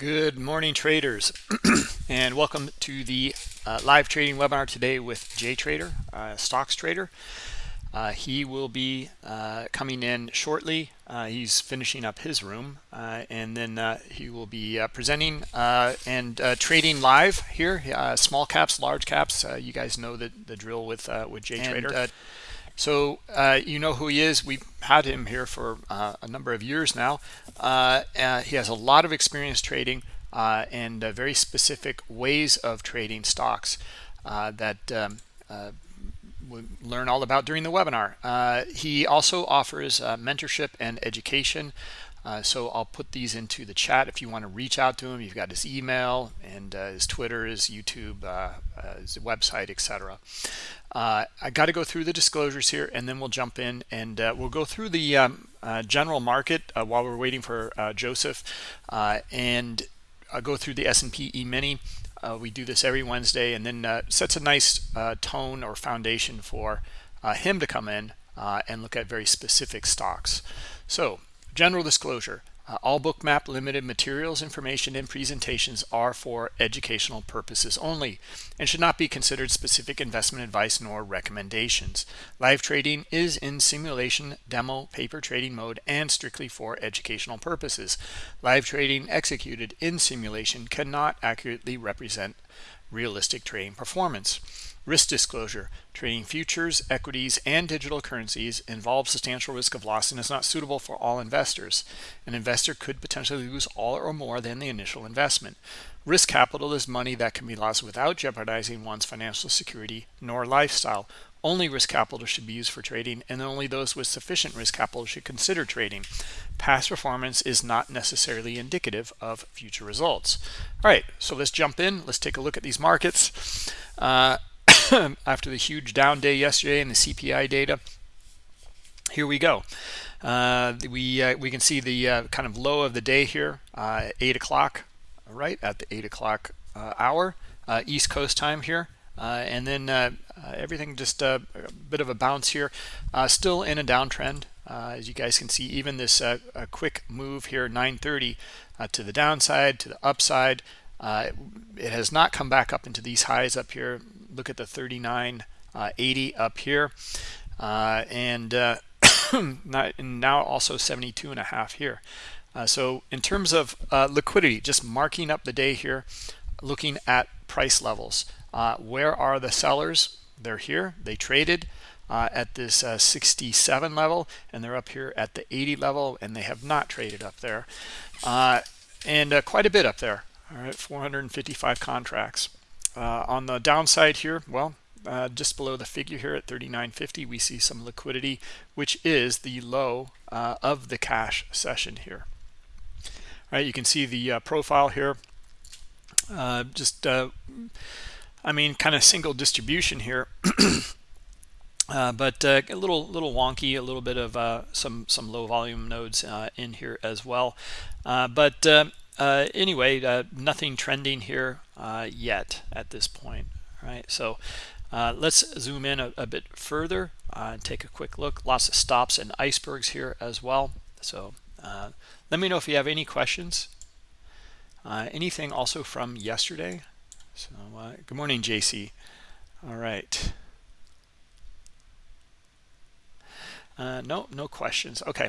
Good morning, traders, and welcome to the uh, live trading webinar today with Jay Trader, uh, stocks trader. Uh, he will be uh, coming in shortly. Uh, he's finishing up his room, uh, and then he will be presenting and trading live here. small caps, large caps. you guys know the the drill with with Jay and, Trader. So uh, you know who he is. We've had him here for uh, a number of years now. Uh, uh he has a lot of experience trading uh, and uh, very specific ways of trading stocks that um, we'll learn all about during the webinar. he also offers mentorship and education. Uh, so I'll put these into the chat if you want to reach out to him. You've got his email and uh, his Twitter, his YouTube, uh, his website, etc. Uh, I got to go through the disclosures here and then we'll jump in and uh, we'll go through the um, uh, general market uh, while we're waiting for uh, Joseph uh, and I'll go through the S&P E-mini. we do this every Wednesday and then sets a nice tone or foundation for him to come in and look at very specific stocks. So general disclosure, uh, all bookmap limited materials, information, and presentations are for educational purposes only and should not be considered specific investment advice nor recommendations. Live trading is in simulation, demo, paper trading mode, and strictly for educational purposes. Live trading executed in simulation cannot accurately represent realistic trading performance. Risk disclosure. Trading futures, equities, and digital currencies involves substantial risk of loss and is not suitable for all investors. An investor could potentially lose all or more than the initial investment. Risk capital is money that can be lost without jeopardizing one's financial security nor lifestyle. Only risk capital should be used for trading, and only those with sufficient risk capital should consider trading. Past performance is not necessarily indicative of future results. All right, so let's jump in. Let's take a look at these markets. Uh, after the huge down day yesterday and the CPI data. Here we go. Uh, we uh, we can see the uh, kind of low of the day here, uh, eight o'clock, right at the eight o'clock uh, hour, uh, East Coast time here, and then everything just a bit of a bounce here, still in a downtrend. as you guys can see, even this quick move here, 9:30 to the downside, to the upside. it has not come back up into these highs up here look at the 3980 uh, up here. Uh, and, uh, not, and now also 72 and a half here. Uh, so in terms of uh, liquidity just marking up the day here looking at price levels uh, where are the sellers? They're here. They traded at this 67 level and they're up here at the 80 level and they have not traded up there. And quite a bit up there. All right 455 contracts uh, on the downside here, well, uh, just below the figure here at 39.50, we see some liquidity, which is the low uh, of the cash session here. All right, you can see the uh, profile here. Uh, just, uh, I mean, kind of single distribution here. Uh, but uh, a little little wonky, a little bit of uh, some some low volume nodes in here as well. but anyway, nothing trending here uh, yet at this point right? So uh, let's zoom in a, a bit further uh, and take a quick look. Lots of stops and icebergs here as well. So uh, let me know if you have any questions. Uh, anything also from yesterday? So uh, good morning JC all right. No no questions. Okay.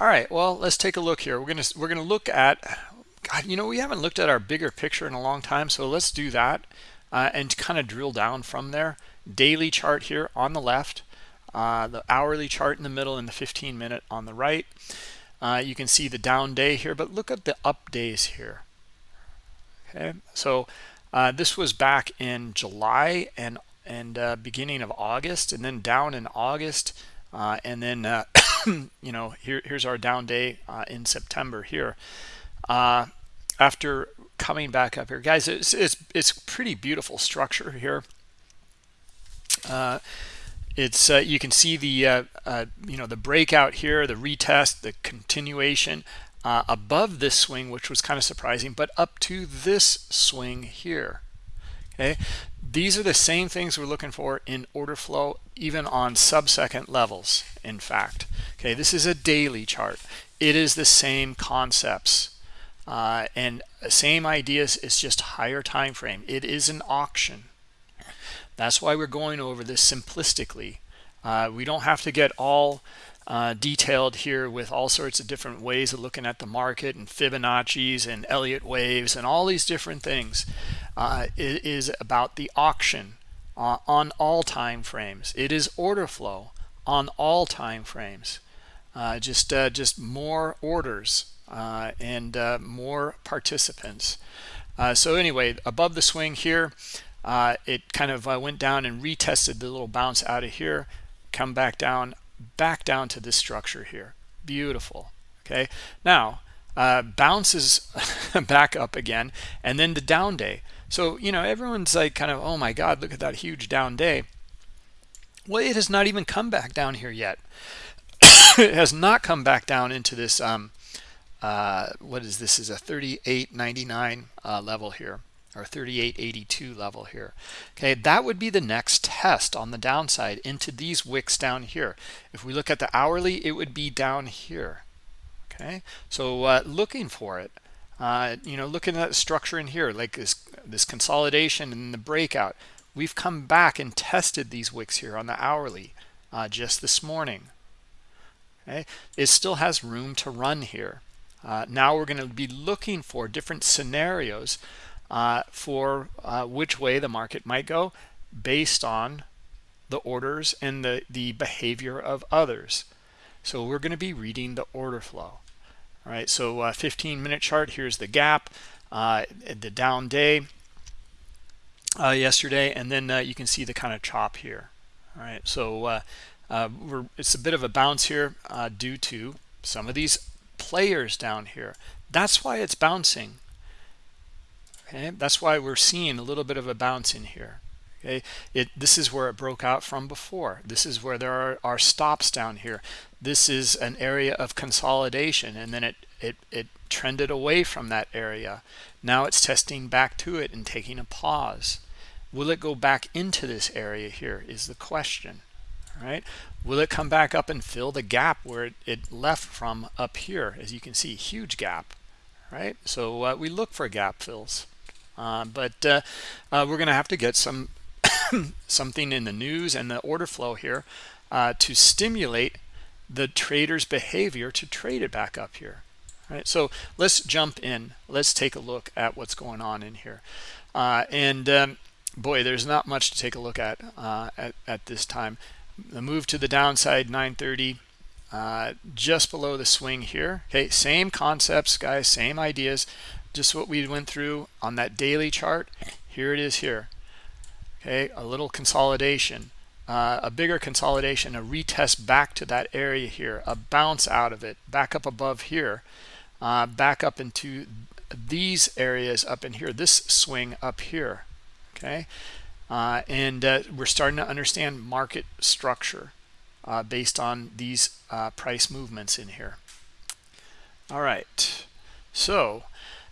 All right well let's take a look here. We're gonna we're gonna look at God, you know, we haven't looked at our bigger picture in a long time, so let's do that uh, and kind of drill down from there. Daily chart here on the left, uh, the hourly chart in the middle, and the 15 minute on the right. Uh, you can see the down day here, but look at the up days here. Okay, so uh, this was back in July and and uh, beginning of August, and then down in August, uh, and then you know here here's our down day in September here. Uh, after coming back up here guys it's it's, it's pretty beautiful structure here. Uh, it's uh, you can see the uh, uh you know the breakout here the retest the continuation uh, above this swing which was kind of surprising but up to this swing here okay? These are the same things we're looking for in order flow even on sub-second levels in fact okay? This is a daily chart. It is the same concepts uh, and same ideas it's just higher time frame it is an auction that's why we're going over this simplistically uh, we don't have to get all uh, detailed here with all sorts of different ways of looking at the market and Fibonacci's and Elliott waves and all these different things. Uh, it is about the auction uh, on all time frames. It is order flow on all time frames. Uh, just uh, just more orders uh, and more participants. so anyway, above the swing here, it kind of went down and retested the little bounce out of here, come back down back down to this structure here. Beautiful okay? Now uh, bounces back up again and then the down day. So you know everyone's like kind of oh my god look at that huge down day. Well it has not even come back down here yet. It has not come back down into this um uh what is this is a 38.99 uh, level here or 3882 level here. Okay that would be the next test on the downside into these wicks down here. If we look at the hourly it would be down here. Okay so uh, looking for it uh, you know looking at the structure in here like this this consolidation and the breakout we've come back and tested these wicks here on the hourly uh, just this morning. Okay it still has room to run here uh, now we're going to be looking for different scenarios uh, for uh, which way the market might go based on the orders and the, the behavior of others. So we're going to be reading the order flow. All right, so uh, 15 minute chart, here's the gap, uh, the down day uh, yesterday, and then you can see the kind of chop here. All right, so it's a bit of a bounce here due to some of these players down here. That's why it's bouncing. Okay? That's why we're seeing a little bit of a bounce in here. Okay? It this is where it broke out from before. This is where there are, are stops down here. This is an area of consolidation and then it it it trended away from that area. Now it's testing back to it and taking a pause. Will it go back into this area here is the question right? Will it come back up and fill the gap where it, it left from up here? As you can see huge gap right? So uh, we look for gap fills. Uh, but uh, uh, we're going to have to get some something in the news and the order flow here to stimulate the trader's behavior to trade it back up here All right? So let's jump in. Let's take a look at what's going on in here. Uh, and um, boy there's not much to take a look at uh, at, at, this time the move to the downside 930 uh, just below the swing here. Okay same concepts guys same ideas just what we went through on that daily chart. Here it is here. Okay a little consolidation uh, a bigger consolidation a retest back to that area here a bounce out of it back up above here uh, back up into these areas up in here this swing up here. Okay uh, and uh, we're starting to understand market structure uh, based on these uh, price movements in here all right so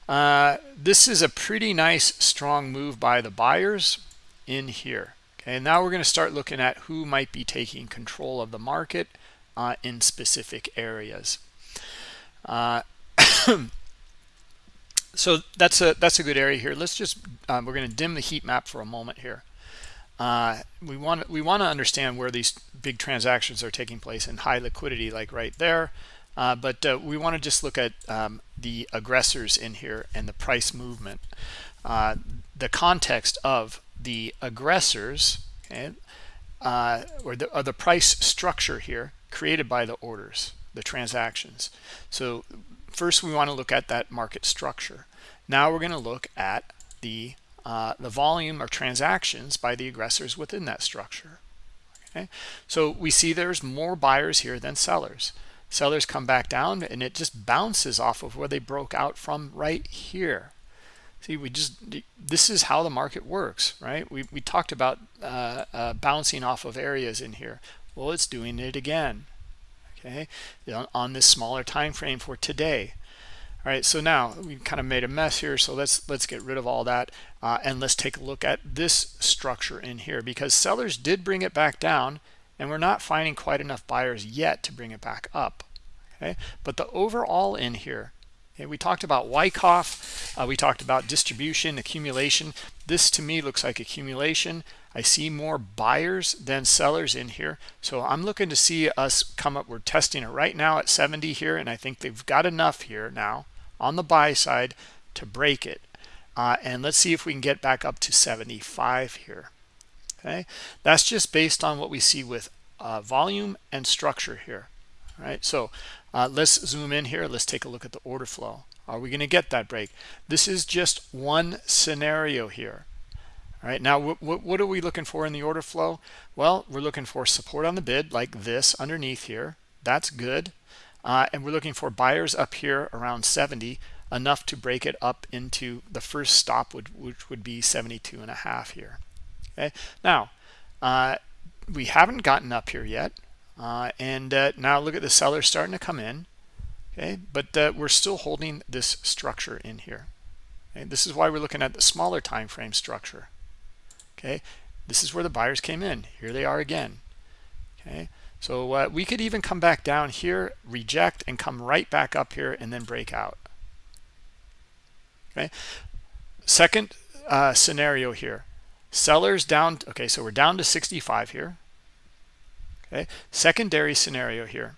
uh, this is a pretty nice strong move by the buyers in here. Okay, now we're going to start looking at who might be taking control of the market uh, in specific areas. So that's a that's a good area here. Let's just um, we're going to dim the heat map for a moment here. Uh, we want we want to understand where these big transactions are taking place in high liquidity, like right there. Uh, but uh, we want to just look at um, the aggressors in here and the price movement. Uh, the context of the aggressors okay, uh, or, the, or the price structure here created by the orders, the transactions. So first we want to look at that market structure. Now we're going to look at the uh, the volume of transactions by the aggressors within that structure. Okay, so we see there's more buyers here than sellers. Sellers come back down and it just bounces off of where they broke out from right here. See we just this is how the market works right? We, we talked about uh, uh, bouncing off of areas in here. Well it's doing it again okay? On this smaller time frame for today all right so now we kind of made a mess here so let's let's get rid of all that uh, and let's take a look at this structure in here because sellers did bring it back down and we're not finding quite enough buyers yet to bring it back up okay but the overall in here Okay, we talked about Wyckoff. Uh, we talked about distribution, accumulation. This to me looks like accumulation. I see more buyers than sellers in here. So I'm looking to see us come up. We're testing it right now at 70 here, and I think they've got enough here now on the buy side to break it. Uh, and let's see if we can get back up to 75 here. Okay, that's just based on what we see with uh, volume and structure here. All right, so uh, let's zoom in here. Let's take a look at the order flow. Are we going to get that break? This is just one scenario here. All right, now what are we looking for in the order flow? Well, we're looking for support on the bid like this underneath here. That's good. Uh, and we're looking for buyers up here around 70, enough to break it up into the first stop, would, which would be 72 and a half here. Okay, now uh, we haven't gotten up here yet. Uh, and uh, now look at the seller starting to come in. Okay, but uh, we're still holding this structure in here. Okay, this is why we're looking at the smaller time frame structure. Okay, this is where the buyers came in. Here they are again. Okay, so uh, we could even come back down here, reject, and come right back up here and then break out. Okay, second uh, scenario here. Sellers down. Okay, so we're down to 65 here. Okay, secondary scenario here.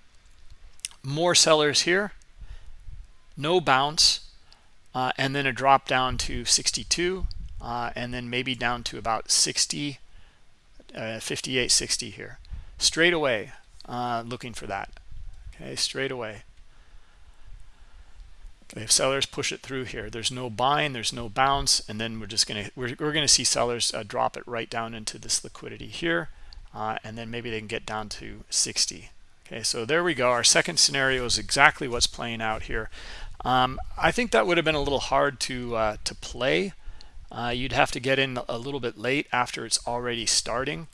More sellers here, no bounce, uh, and then a drop down to 62, uh, and then maybe down to about 60, uh, 58, 60 here. Straight away, uh, looking for that. Okay, straight away. Okay, if sellers push it through here, there's no buying, there's no bounce, and then we're just gonna we're, we're gonna see sellers uh, drop it right down into this liquidity here uh, and then maybe they can get down to 60 okay so there we go. Our second scenario is exactly what's playing out here. Um, I think that would have been a little hard to uh, to play. Uh, you'd have to get in a little bit late after it's already starting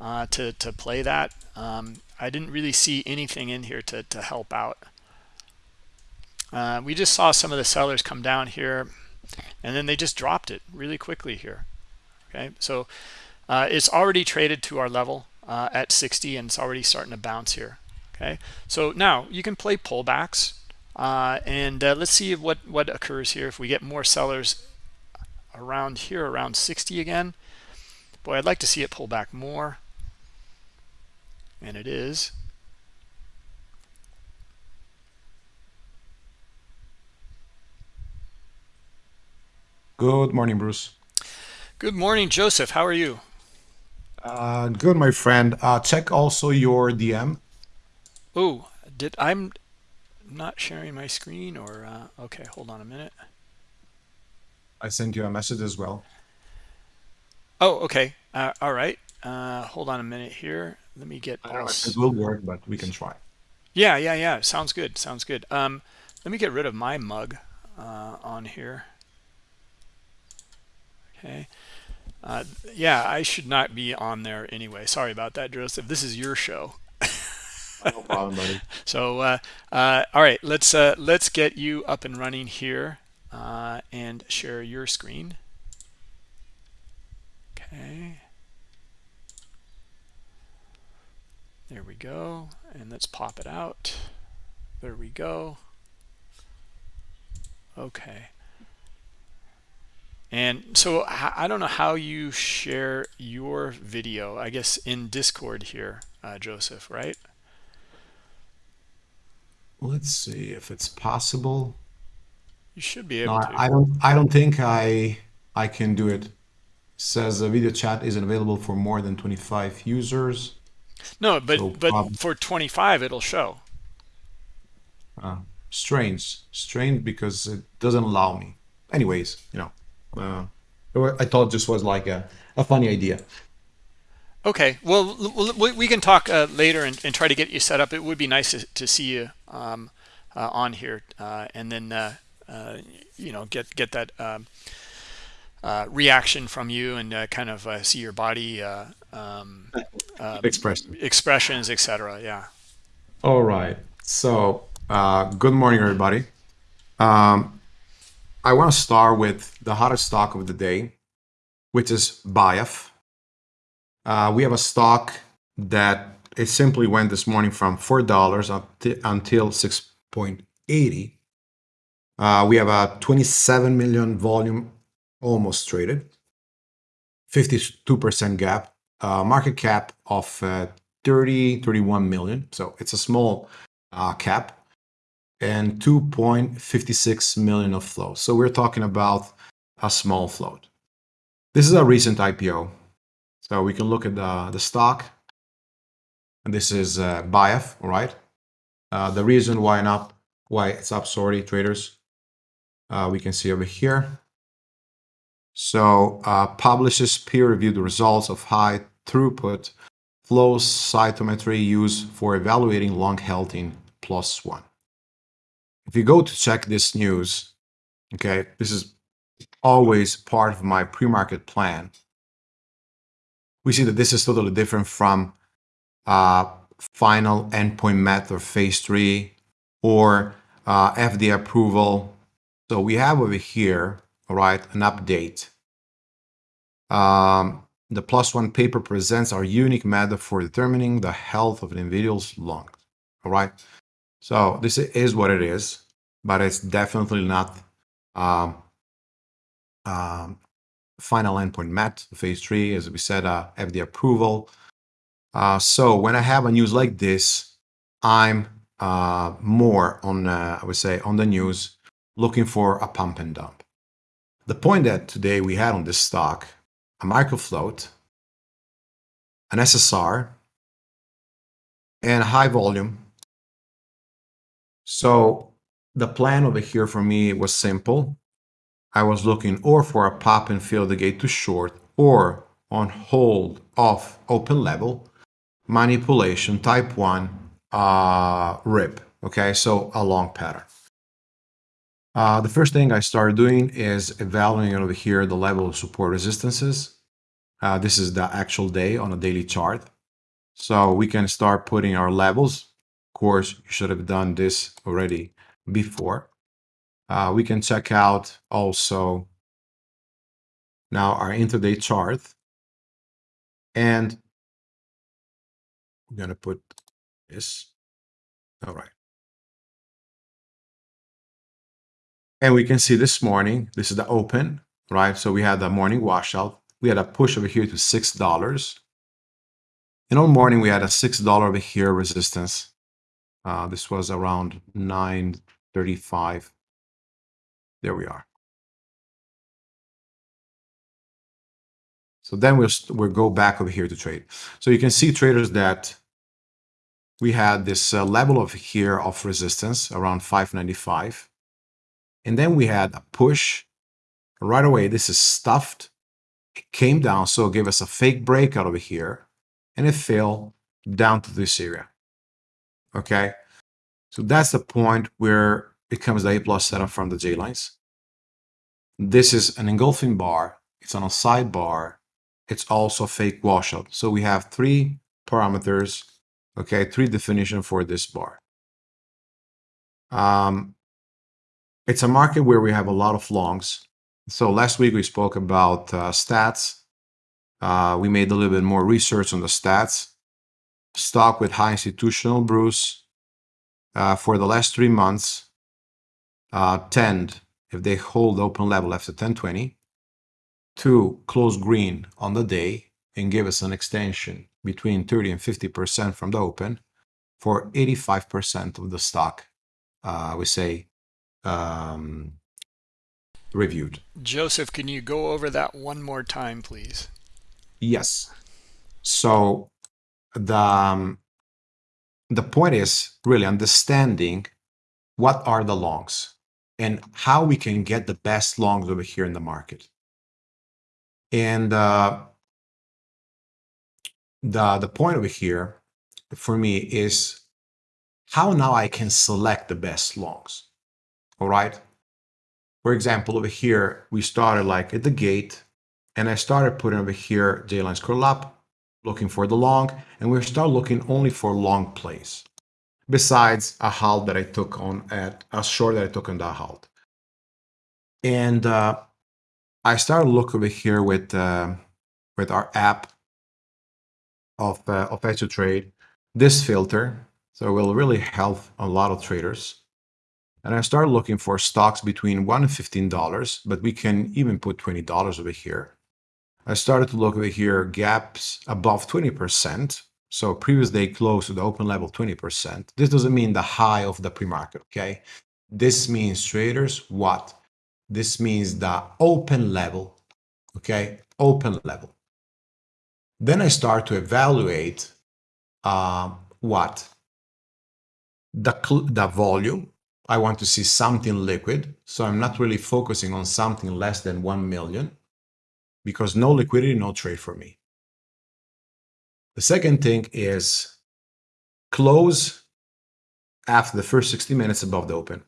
uh, to, to play that um, I didn't really see anything in here to, to help out uh, we just saw some of the sellers come down here and then they just dropped it really quickly here okay so uh, it's already traded to our level uh, at 60 and it's already starting to bounce here. Okay, so now you can play pullbacks uh, and uh, let's see what what occurs here if we get more sellers around here around 60 again. Boy, I'd like to see it pull back more, and it is. Good morning, Bruce. Good morning, Joseph. How are you? Uh, good, my friend. Uh, check also your DM. Oh, did I'm not sharing my screen or uh, okay? Hold on a minute. I sent you a message as well. Oh, okay. Uh, all right. Uh, hold on a minute here. Let me get. I don't know if it will work, but we can try. Yeah, yeah, yeah. Sounds good. Sounds good. Um, let me get rid of my mug uh, on here. Okay. Uh, yeah, I should not be on there anyway. Sorry about that, Joseph. This is your show. no problem, buddy. So, uh, uh, all right, let's uh, let's get you up and running here uh, and share your screen. Okay. There we go, and let's pop it out. There we go. Okay. And so I don't know how you share your video, I guess in Discord here, uh, Joseph, right? Let's see if it's possible. You should be able no, to. I don't I don't think I I can do it. it. Says the video chat isn't available for more than 25 users. No, but so but for 25 it'll show. Uh, strange, strange because it doesn't allow me. Anyways, you know. Uh, I thought this was like a, a funny idea. Okay, well, we can talk uh, later and, and, try to get you set up. It would be nice to, to see you um, uh, on here, uh, and then uh, uh, you know get get that um, uh, reaction from you and kind of see your body um, Expression. expressions, etc. Yeah. All right. So, good morning, everybody. Um, I want to start with the hottest stock of the day, which is BIAF. Uh, we have a stock that it simply went this morning from $4 up until 6.80. Uh, we have a 27 million volume almost traded, 52% gap, uh, market cap of uh, 30, 31 million. So it's a small uh, cap and 2.56 million of flow. So we're talking about a small float. This is a recent IPO. So we can look at the, the stock. And this is uh, BIAF, all right? Uh, the reason why not, why it's up, sorry, traders, uh, we can see over here. So uh, publishes peer-reviewed the results of high throughput flow cytometry used for evaluating lung health in PLOS ONE. If you go to check this news, okay, this is always part of my pre-market plan. We see that this is totally different from uh, final endpoint met or phase three or uh, FDA approval. So we have over here, all right, an update. Um, the PLOS ONE paper presents our unique method for determining the health of an individual's lungs. All right. So this is what it is, but it's definitely not um, um, final endpoint met, phase three, as we said, uh, FDA approval. Uh, so when I have a news like this, I'm uh, more on, uh, I would say, on the news, looking for a pump and dump. The point that today we had on this stock, a microfloat, an SSR, and high volume. So the plan over here for me was simple. I was looking or for a pop and fill the gate to short or on hold off open level manipulation type 1 uh, rip. Okay, so a long pattern. Uh, the first thing I started doing is evaluating over here the level of support resistances. Uh, this is the actual day on a daily chart. So we can start putting our levels. Of course, you should have done this already before. Uh, we can check out also now our intraday chart. And I'm going to put this. All right. And we can see this morning, this is the open, right? So we had the morning washout. We had a push over here to $6. And all morning, we had a $6 over here resistance. Uh, this was around 935. There we are. So then we'll, we'll go back over here to trade. So you can see traders that we had this uh, level of here of resistance around 595. And then we had a push right away. This is stuffed. It came down, so it gave us a fake breakout over here, and it fell down to this area. Okay, so that's the point where it comes the A plus setup from the J lines. This is an engulfing bar. It's on a sidebar. It's also a fake washout. So we have three parameters, okay, three definition for this bar. Um, it's a market where we have a lot of longs. So last week we spoke about uh, stats. Uh, we made a little bit more research on the stats. Stock with high institutional brews uh, for the last three months uh, tend, if they hold open level after 1020, to close green on the day and give us an extension between 30 and 50% from the open for 85% of the stock, uh, we say, um, reviewed. Joseph, can you go over that one more time, please? Yes. So the um, the point is really understanding what are the longs and how we can get the best longs over here in the market. And uh, the the point over here for me is how now I can select the best longs. All right. For example, over here, we started like at the gate and I started putting over here J-lines curl up, looking for the long, and we start looking only for long plays. Besides a halt that I took on at a short that I took on that halt. And uh, I started look over here with uh, with our app of uh, of Trade. This filter, so it will really help a lot of traders and I start looking for stocks between one and fifteen dollars, but we can even put twenty dollars over here. I started to look over here, gaps above 20%. So previous day close to the open level 20%. This doesn't mean the high of the pre-market, okay? This means traders what? This means the open level, okay? Open level. Then I start to evaluate uh, what? The, the volume. I want to see something liquid. So I'm not really focusing on something less than 1 million because no liquidity, no trade for me. The second thing is close after the first 60 minutes above the open.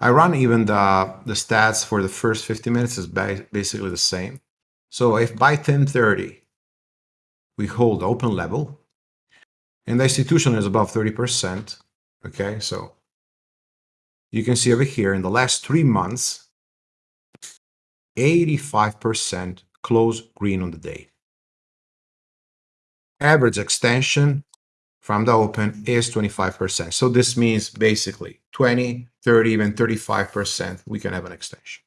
I run even the, the stats for the first 50 minutes is basically the same. So if by 1030 we hold open level and the institution is above 30%, okay, so you can see over here in the last three months, 85% close green on the day. Average extension from the open is 25%. So this means basically 20, 30, even 35% we can have an extension.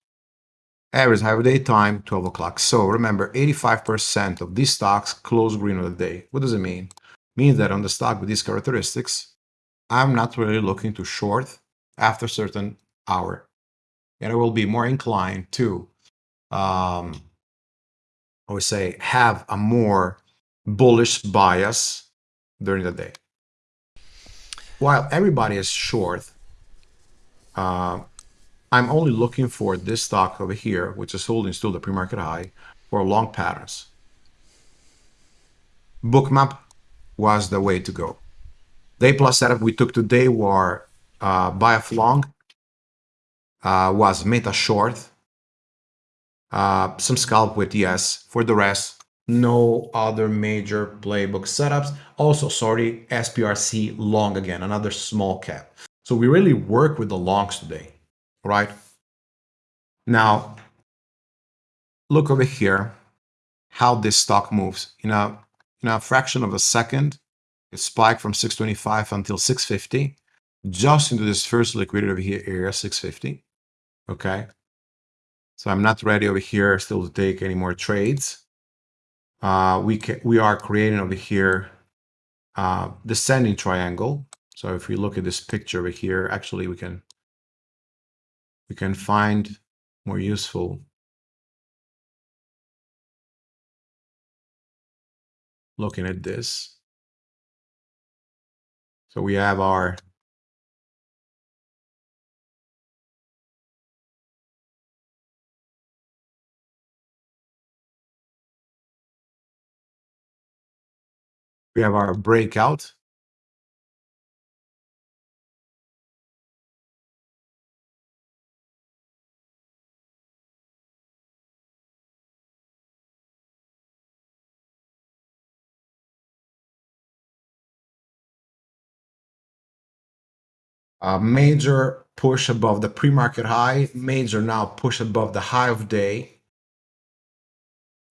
Average half day time, 12 o'clock. So remember, 85% of these stocks close green on the day. What does it mean? It means that on the stock with these characteristics, I'm not really looking to short after a certain hour. And I will be more inclined to um, I would say, have a more bullish bias during the day. While everybody is short, uh, I'm only looking for this stock over here, which is holding still the pre-market high, for long patterns. Bookmap was the way to go. Day plus setup we took today were uh, BIAF long, uh, was meta short, uh, some scalp with yes. For the rest, no other major playbook setups. Also, sorry, SPRC long again, another small cap. So we really work with the longs today, right? Now, look over here, how this stock moves. In a, in a fraction of a second, it spiked from 625 until 650, just into this first liquidity over here area, 650, okay? So I'm not ready over here still to take any more trades. Uh, we, can, we are creating over here uh, descending triangle. So if we look at this picture over here, actually we can we can find more useful looking at this. So we have our We have our breakout. A major push above the pre-market high, major now push above the high of day.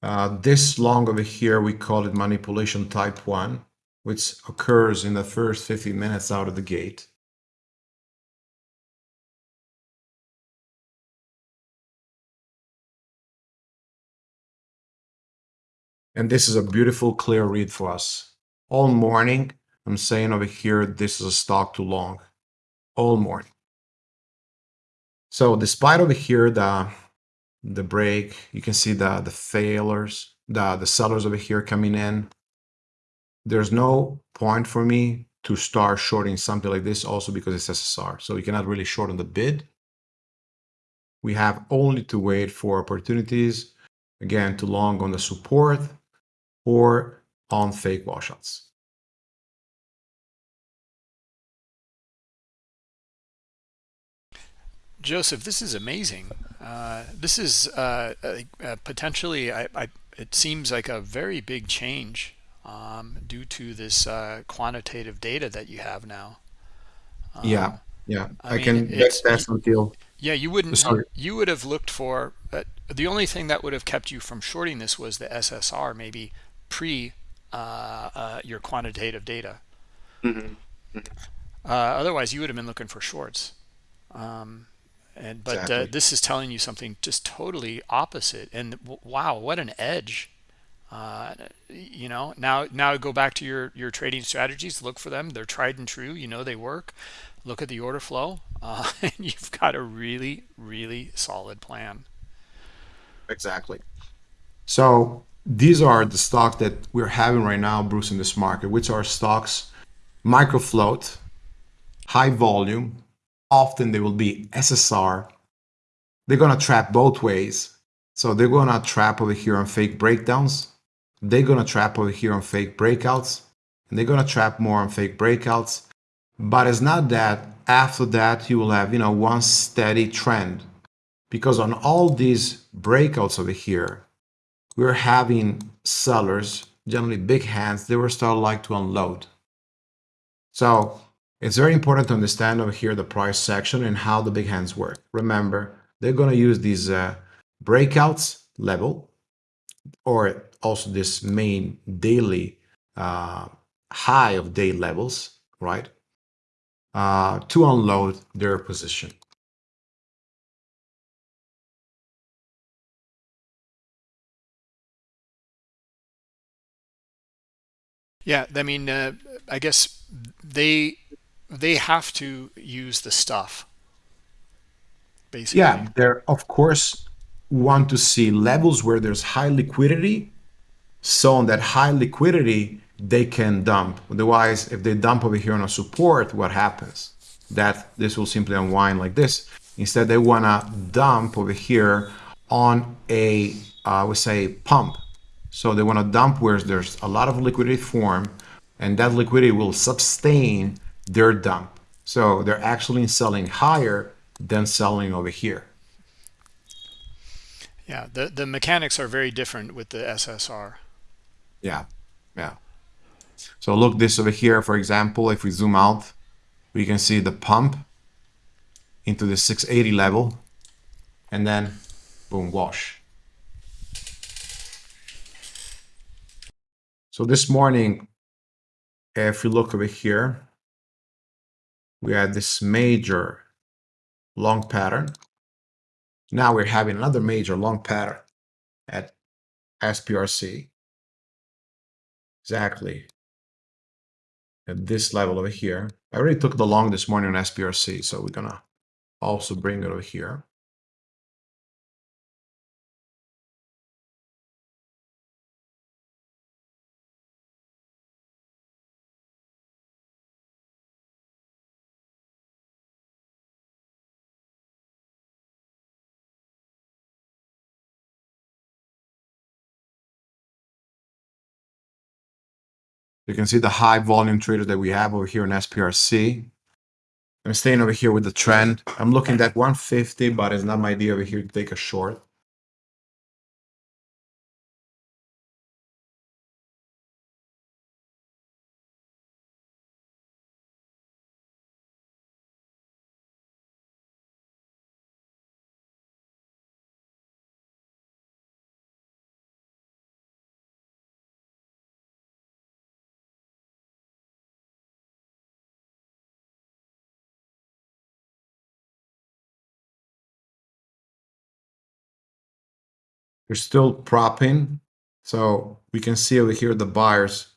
Uh, this long over here, we call it manipulation type 1, which occurs in the first 15 minutes out of the gate. And this is a beautiful clear read for us. All morning, I'm saying over here, this is a stock too long. All morning. So despite over here, the the break. You can see the, the failures, the, the sellers over here coming in. There's no point for me to start shorting something like this also because it's SSR. So you cannot really short on the bid. We have only to wait for opportunities, again, to long on the support or on fake washouts. Joseph, this is amazing. Uh, this is uh, uh, potentially, I, I, it seems like a very big change um, due to this uh, quantitative data that you have now. Um, yeah, yeah, I, I mean, can that's until. Yeah, you wouldn't. Sorry. You would have looked for uh, the only thing that would have kept you from shorting this was the SSR, maybe pre your quantitative data. Mm -hmm. otherwise, you would have been looking for shorts. Um, and but uh, this is telling you something just totally opposite. And wow, what an edge! Uh, you know, now now go back to your your trading strategies. Look for them; they're tried and true. You know they work. Look at the order flow, uh, and you've got a really really solid plan. Exactly. So these are the stocks that we're having right now, Bruce, in this market, which are stocks micro float, high volume. Often they will be SSR. They're gonna trap both ways. So they're gonna trap over here on fake breakdowns. They're gonna trap over here on fake breakouts. And they're gonna trap more on fake breakouts. But it's not that after that you will have, you know, one steady trend. Because on all these breakouts over here, we're having sellers, generally big hands, they were start like to unload. So it's very important to understand over here the price section and how the big hands work. Remember, they're going to use these uh, breakouts level or also this main daily uh, high of day levels, right? Uh, to unload their position. Yeah, I mean, uh, I guess they they have to use the stuff basically. Yeah, they're of course want to see levels where there's high liquidity. So on that high liquidity, they can dump. Otherwise, if they dump over here on a support, what happens? That this will simply unwind like this. Instead, they want to dump over here on a, uh, we say, pump. So they want to dump where there's a lot of liquidity form, and that liquidity will sustain their dump. So they're actually selling higher than selling over here. Yeah, the the mechanics are very different with the SSR. Yeah, yeah. So look this over here, for example, if we zoom out, we can see the pump into the 680 level and then boom, wash. So this morning, if you look over here, we had this major long pattern. Now we're having another major long pattern at SPRC. Exactly at this level over here. I already took the long this morning on SPRC, so we're gonna also bring it over here. You can see the high volume trader that we have over here in SPRC. I'm staying over here with the trend. I'm looking at 150, but it's not my idea over here to take a short. We're still propping. So we can see over here the buyers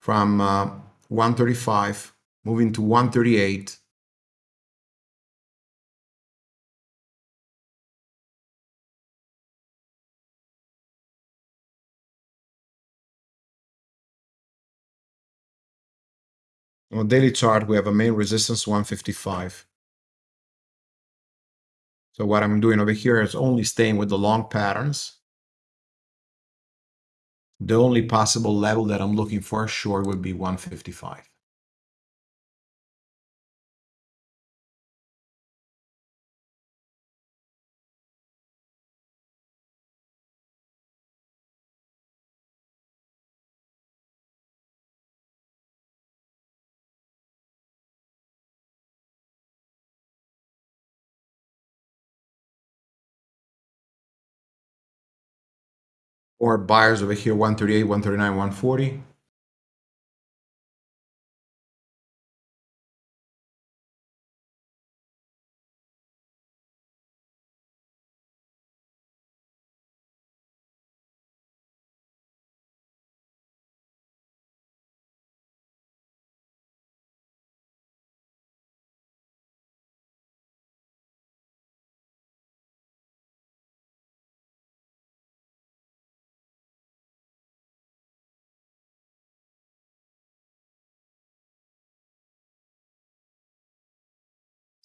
from uh, 135 moving to 138. On daily chart, we have a main resistance 155. So what I'm doing over here is only staying with the long patterns. The only possible level that I'm looking for short would be 155. Or buyers over here 138, 139, 140.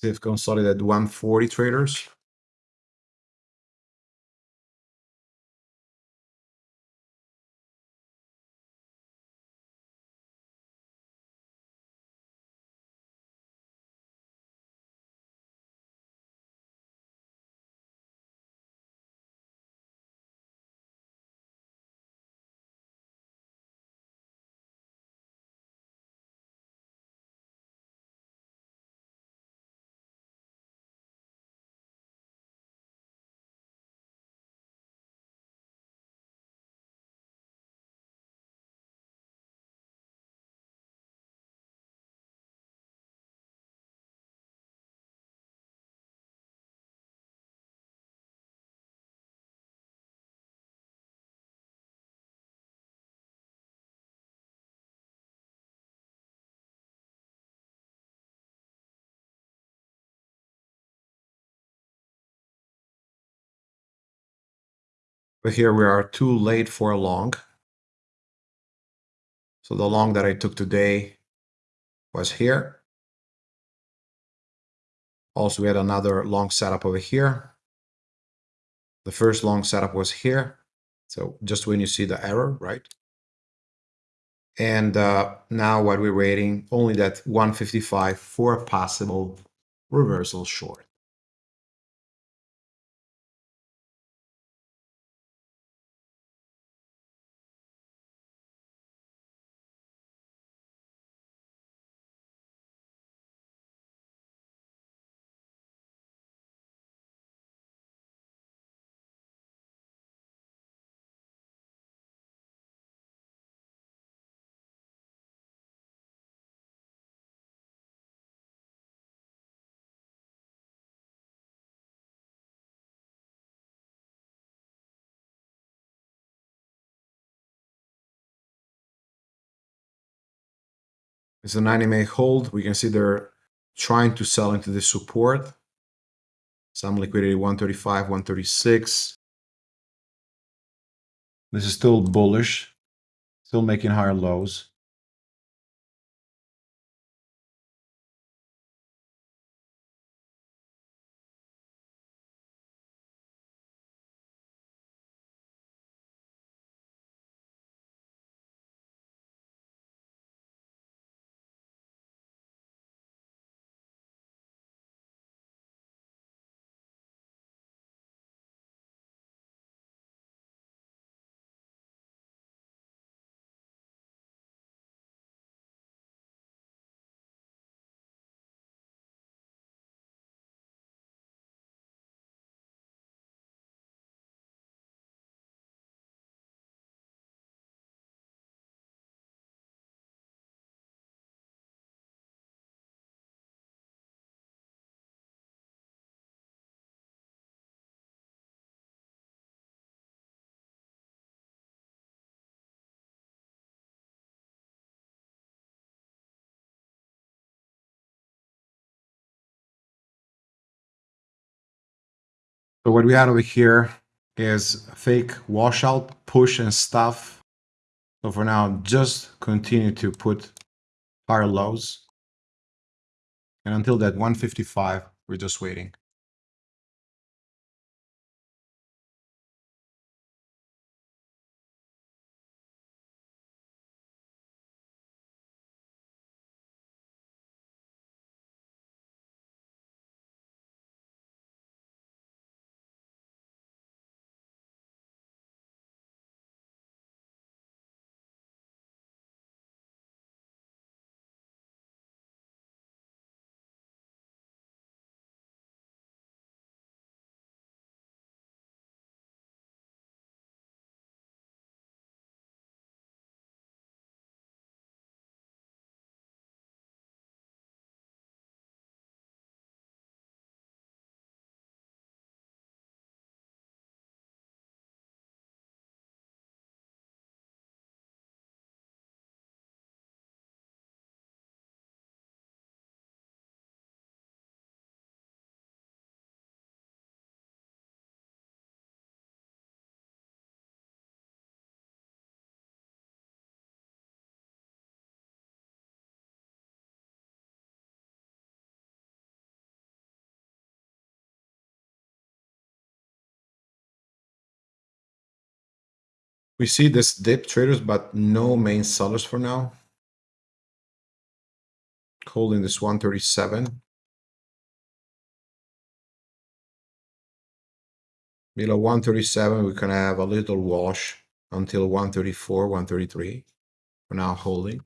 They've consolidated 140 traders. But here we are too late for a long. So the long that I took today was here. Also, we had another long setup over here. The first long setup was here. So just when you see the error, right? And uh, now what we're waiting, only that 155 for a possible reversal short. It's an anime hold. We can see they're trying to sell into the support. Some liquidity 135, 136. This is still bullish, still making higher lows. What we had over here is fake washout, push and stuff. So for now, just continue to put higher lows. And until that 155, we're just waiting. We see this dip traders, but no main sellers for now. Holding this 137. Below 137, we can have a little wash until 134, 133. For now, holding.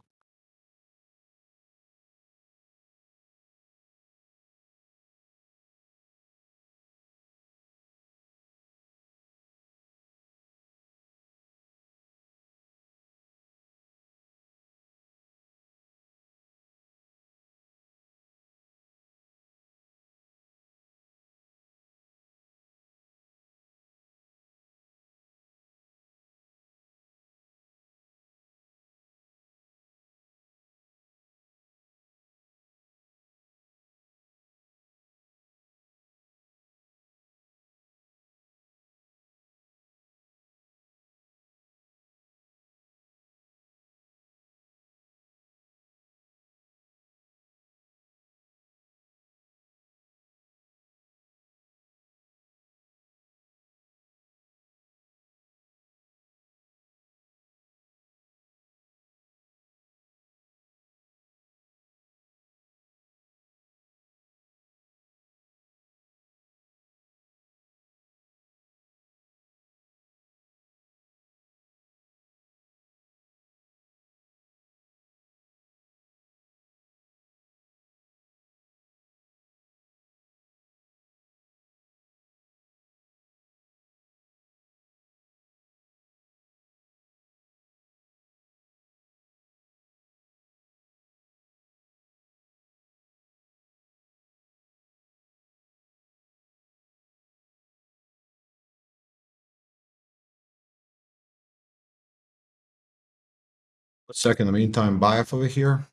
Second, in the meantime, BIAF over here.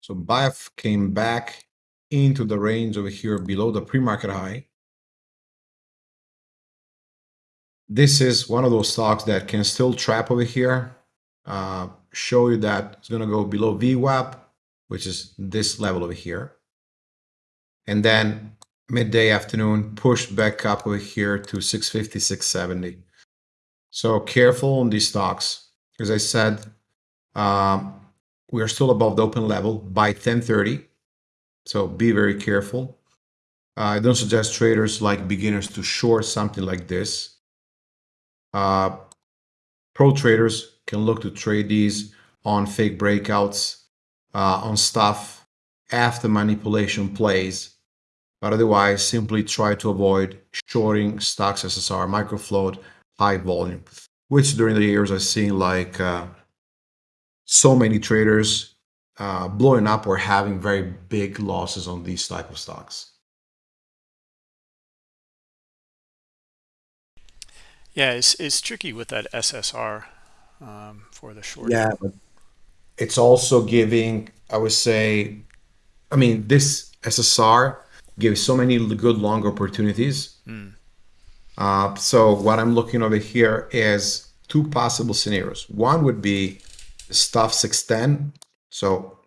So BIAF came back into the range over here below the pre-market high. This is one of those stocks that can still trap over here. Uh, show you that it's going to go below VWAP, which is this level over here. And then midday afternoon, push back up over here to 650, 670. So careful on these stocks. As I said, um, we are still above the open level by 1030. So be very careful. Uh, I don't suggest traders like beginners to short something like this. Uh, pro traders can look to trade these on fake breakouts, uh, on stuff after manipulation plays. But otherwise, simply try to avoid shorting stocks SSR, microfloat, high volume, which during the years I've seen like uh, so many traders uh, blowing up or having very big losses on these type of stocks. Yeah, it's, it's tricky with that SSR um, for the short. Yeah, but it's also giving, I would say, I mean, this SSR gives so many good long opportunities. Mm. Uh, so what I'm looking over here is two possible scenarios. One would be stuff 610. So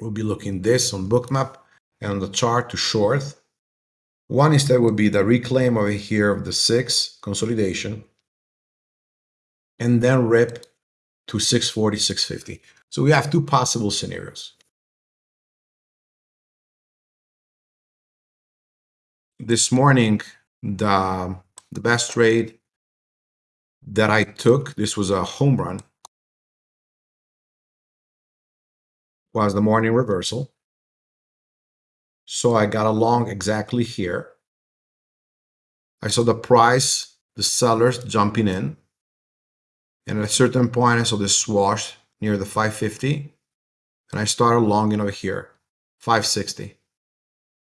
we'll be looking this on bookmap and on the chart to short. One instead would be the reclaim over here of the six consolidation and then rip to 640, 650. So we have two possible scenarios. This morning, the, the best trade that I took, this was a home run, was the morning reversal. So I got along exactly here. I saw the price, the sellers jumping in. And at a certain point, I saw this swash near the 550. And I started longing over here, 560.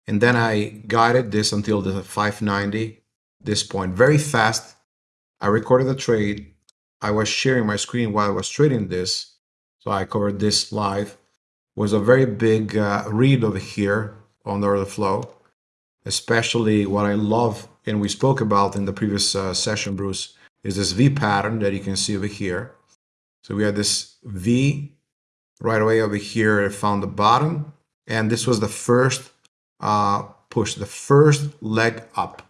And then I guided this until the 590, this point, very fast. I recorded the trade. I was sharing my screen while I was trading this. So I covered this live was a very big uh, read over here on the order flow, especially what I love and we spoke about in the previous uh, session, Bruce, is this V pattern that you can see over here. So we had this V right away over here, I found the bottom, and this was the first uh, push the first leg up.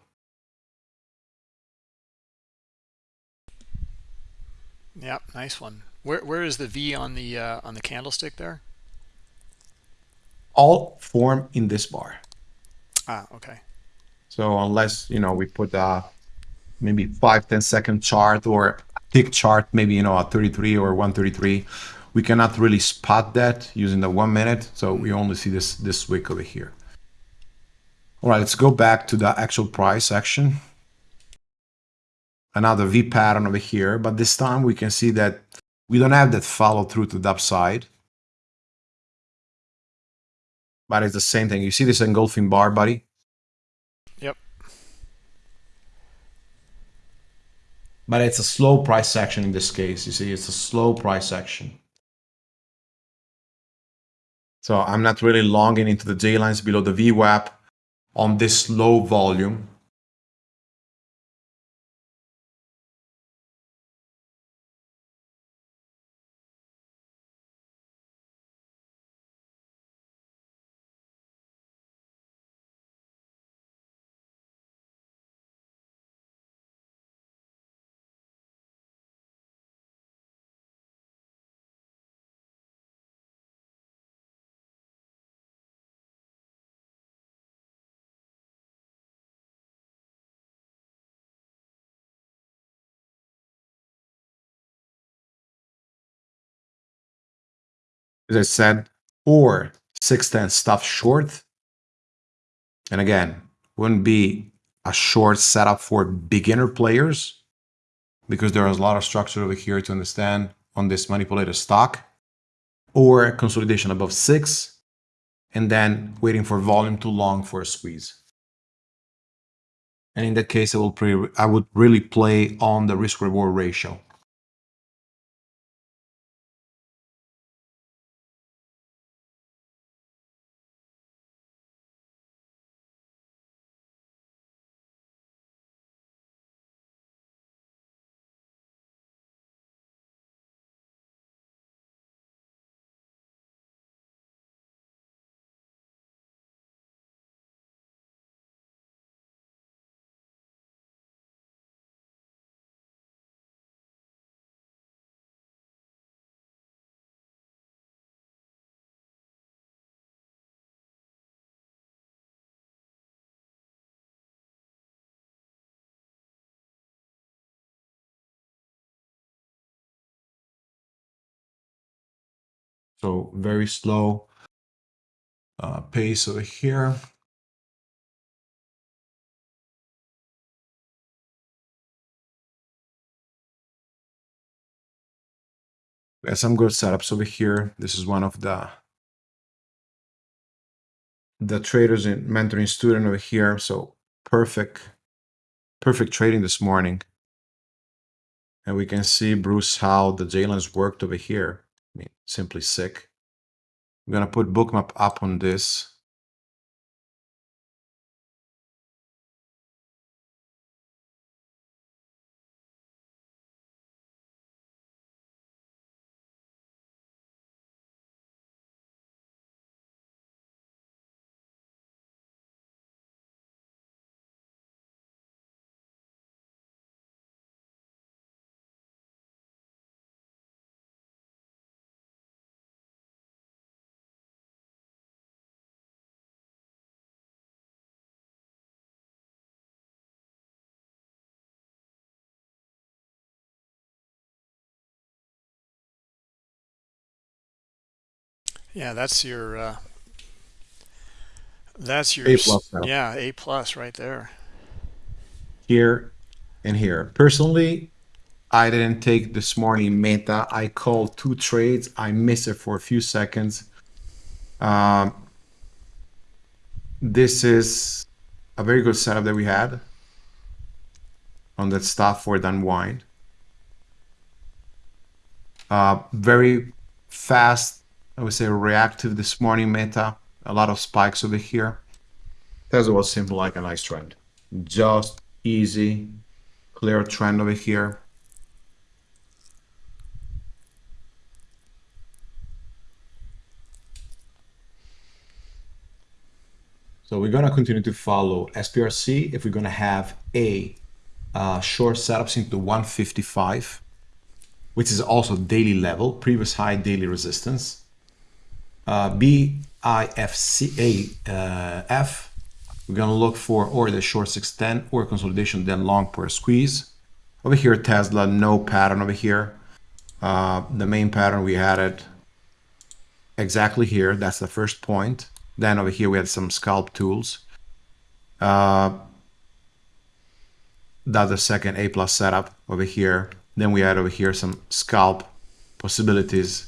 Yep, nice one. Where where is the V on the uh, on the candlestick there? All form in this bar. Ah, okay. So unless you know we put a maybe five ten second chart or a chart, maybe you know a 33 or 133, we cannot really spot that using the one minute. So we only see this this wick over here. All right, let's go back to the actual price action. Another V pattern over here, but this time we can see that we don't have that follow through to the upside. But it's the same thing. You see this engulfing bar, buddy? Yep. But it's a slow price action in this case. You see, it's a slow price action. So I'm not really longing into the J lines below the VWAP on this low volume. As I said, or 610 stuff short. And again, wouldn't be a short setup for beginner players because there is a lot of structure over here to understand on this manipulated stock or consolidation above six and then waiting for volume too long for a squeeze. And in that case, I will pre I would really play on the risk reward ratio. So very slow uh, pace over here. We have some good setups over here. This is one of the the traders in mentoring student over here. So perfect, perfect trading this morning. And we can see, Bruce, how the J lines worked over here. Simply sick. I'm gonna put bookmap up on this. Yeah, that's your uh, that's your A plus now. yeah A plus right there. Here and here. Personally, I didn't take this morning meta. I called two trades. I missed it for a few seconds. Um, this is a very good setup that we had on that stuff for the unwind. Uh, very fast, I would say reactive this morning meta. A lot of spikes over here. Tesla was simple like a nice trend. Just easy, clear trend over here. So we're gonna continue to follow SPRC if we're gonna have a uh, short setups into 155 which is also daily level, previous high daily resistance. Uh, BIFCA uh, we're going to look for or the short 610 or consolidation, then long per squeeze. Over here, Tesla, no pattern over here. Uh, the main pattern we had it exactly here. That's the first point. Then over here we had some scalp tools. Uh, that's the second A plus setup over here. Then we had over here some scalp possibilities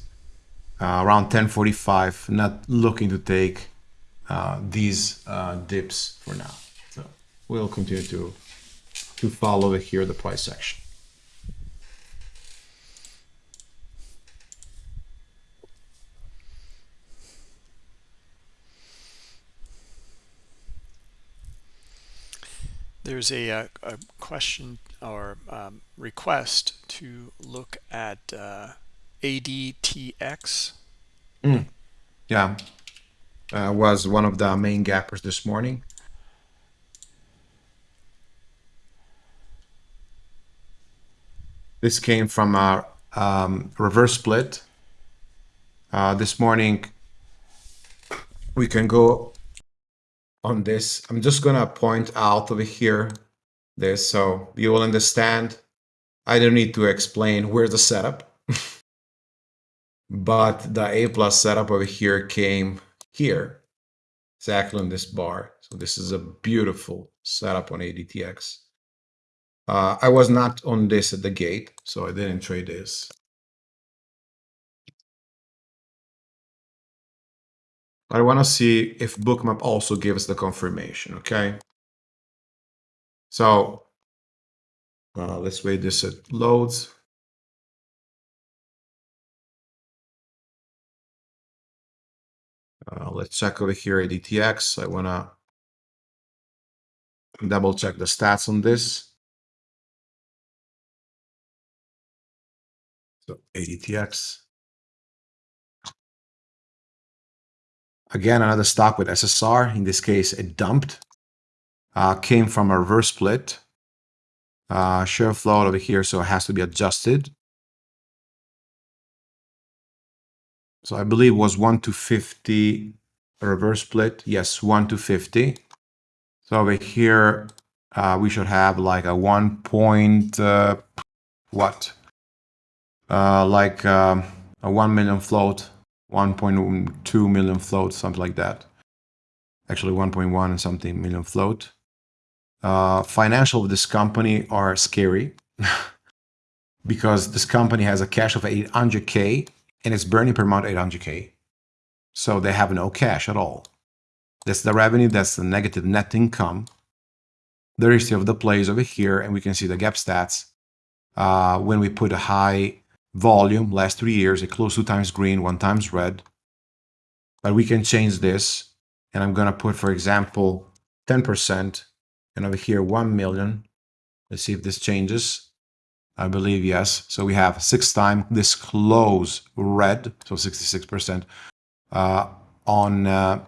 uh, around 1045. Not looking to take uh, these uh, dips for now. So we'll continue to to follow here the price action. There's a, a, uh, a question or um, request to look at uh, ADTX. Mm. Yeah, uh, was one of the main gappers this morning. This came from a um, reverse split. Uh, this morning, we can go on this. I'm just gonna point out over here this so you will understand. I don't need to explain where's the setup. but the A plus setup over here came here, exactly on this bar. So this is a beautiful setup on ADTX. Uh, I was not on this at the gate, so I didn't trade this. I want to see if bookmap also gives the confirmation, okay? So uh, let's wait this it loads. Uh, let's check over here ADTX. I want to double check the stats on this. So ADTX. Again, another stock with SSR. In this case, it dumped. Uh, came from a reverse split. Uh, share float over here, so it has to be adjusted. So I believe was 1 to 50 reverse split. Yes, 1 to 50. So over here, uh, we should have like a 1 point, uh, what? Uh, like um, a 1 million float 1.2 million float, something like that. Actually 1.1 and something million float. Uh, financial of this company are scary because this company has a cash of 800k and it's burning per month 800k. So they have no cash at all. That's the revenue, that's the negative net income. The rest of the plays over here, and we can see the gap stats. Uh, when we put a high volume last three years, a close two times green, one times red. But we can change this. And I'm to put, for example, 10%. And over here, 1 million. Let's see if this changes. I believe yes. So we have six time this close red, so 66% uh, on uh,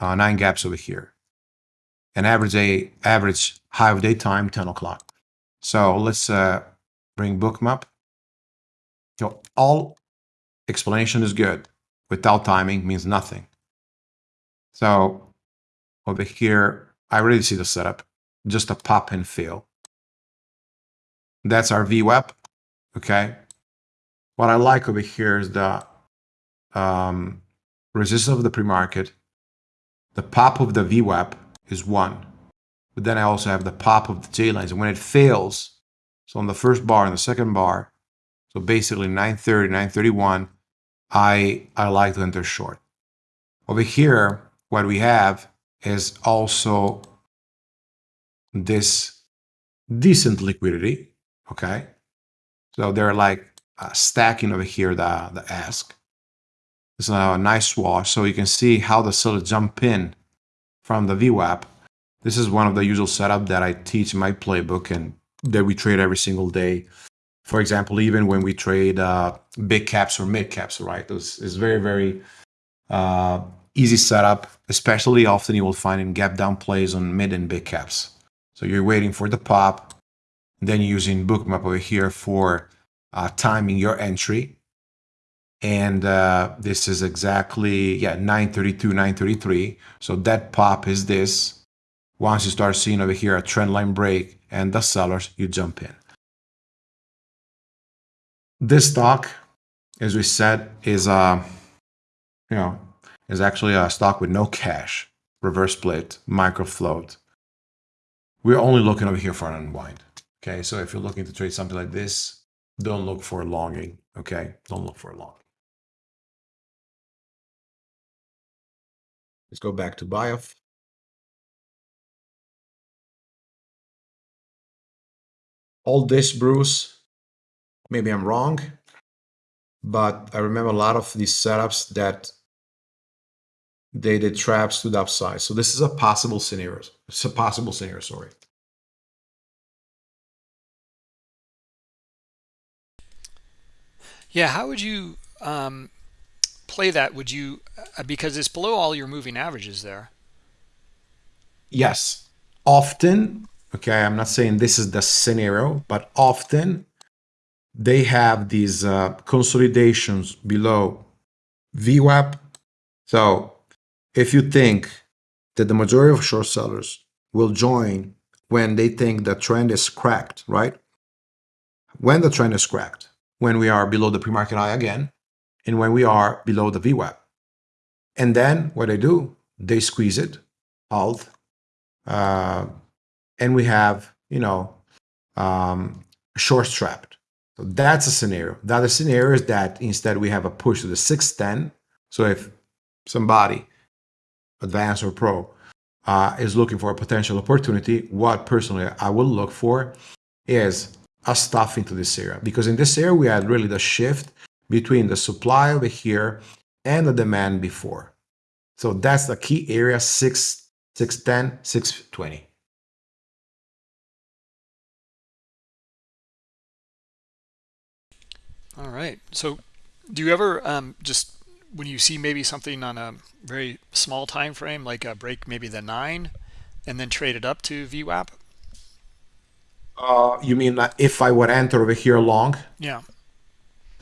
uh, nine gaps over here. An average day, average high of daytime 10 o'clock. So let's uh, bring bookmap. So all explanation is good. Without timing means nothing. So over here, I already see the setup, just a pop and fill. That's our VWAP, okay? What I like over here is the um, resistance of the pre-market. The pop of the VWAP is one. But then I also have the pop of the J lines. And when it fails, so on the first bar and the second bar, so basically 930, 931, I, I like to enter short. Over here, what we have is also this decent liquidity, okay? So they're like uh, stacking over here the, the ask. It's a nice wash, so you can see how the seller jump in from the VWAP. This is one of the usual setup that I teach in my playbook and that we trade every single day for example, even when we trade uh, big caps or mid caps, right? This is very, very uh, easy setup, especially often you will find in gap down plays on mid and big caps. So you're waiting for the pop, then using bookmap over here for uh, timing your entry. And uh, this is exactly, yeah, 932, 933. So that pop is this. Once you start seeing over here a trend line break and the sellers, you jump in. This stock, as we said, is uh, you know, is actually a stock with no cash, reverse split, micro float. We're only looking over here for an unwind. Okay, so if you're looking to trade something like this, don't look for a longing. Okay, don't look for long. Let's go back to BIAF. All this, Bruce, maybe I'm wrong, but I remember a lot of these setups that they did traps to the upside. So this is a possible scenario. It's a possible scenario, sorry. Yeah, how would you um, play that? Would you, uh, because it's below all your moving averages there. Yes, often, okay, I'm not saying this is the scenario, but often they have these uh, consolidations below VWAP. So if you think that the majority of short sellers will join when they think the trend is cracked, right? When the trend is cracked, when we are below the pre-market high again, and when we are below the VWAP. And then what they do, they squeeze it, alt, uh, and we have, you know, um, short strapped. So that's a scenario. The other scenario is that instead we have a push to the 610. So if somebody, advanced or pro, uh, is looking for a potential opportunity, what personally I will look for is a stuff into this area. Because in this area, we had really the shift between the supply over here and the demand before. So that's the key area, 6, 610, 620. All right. So do you ever um, just when you see maybe something on a very small time frame, like a break maybe the nine, and then trade it up to VWAP? Uh, you mean if I would enter over here long? Yeah.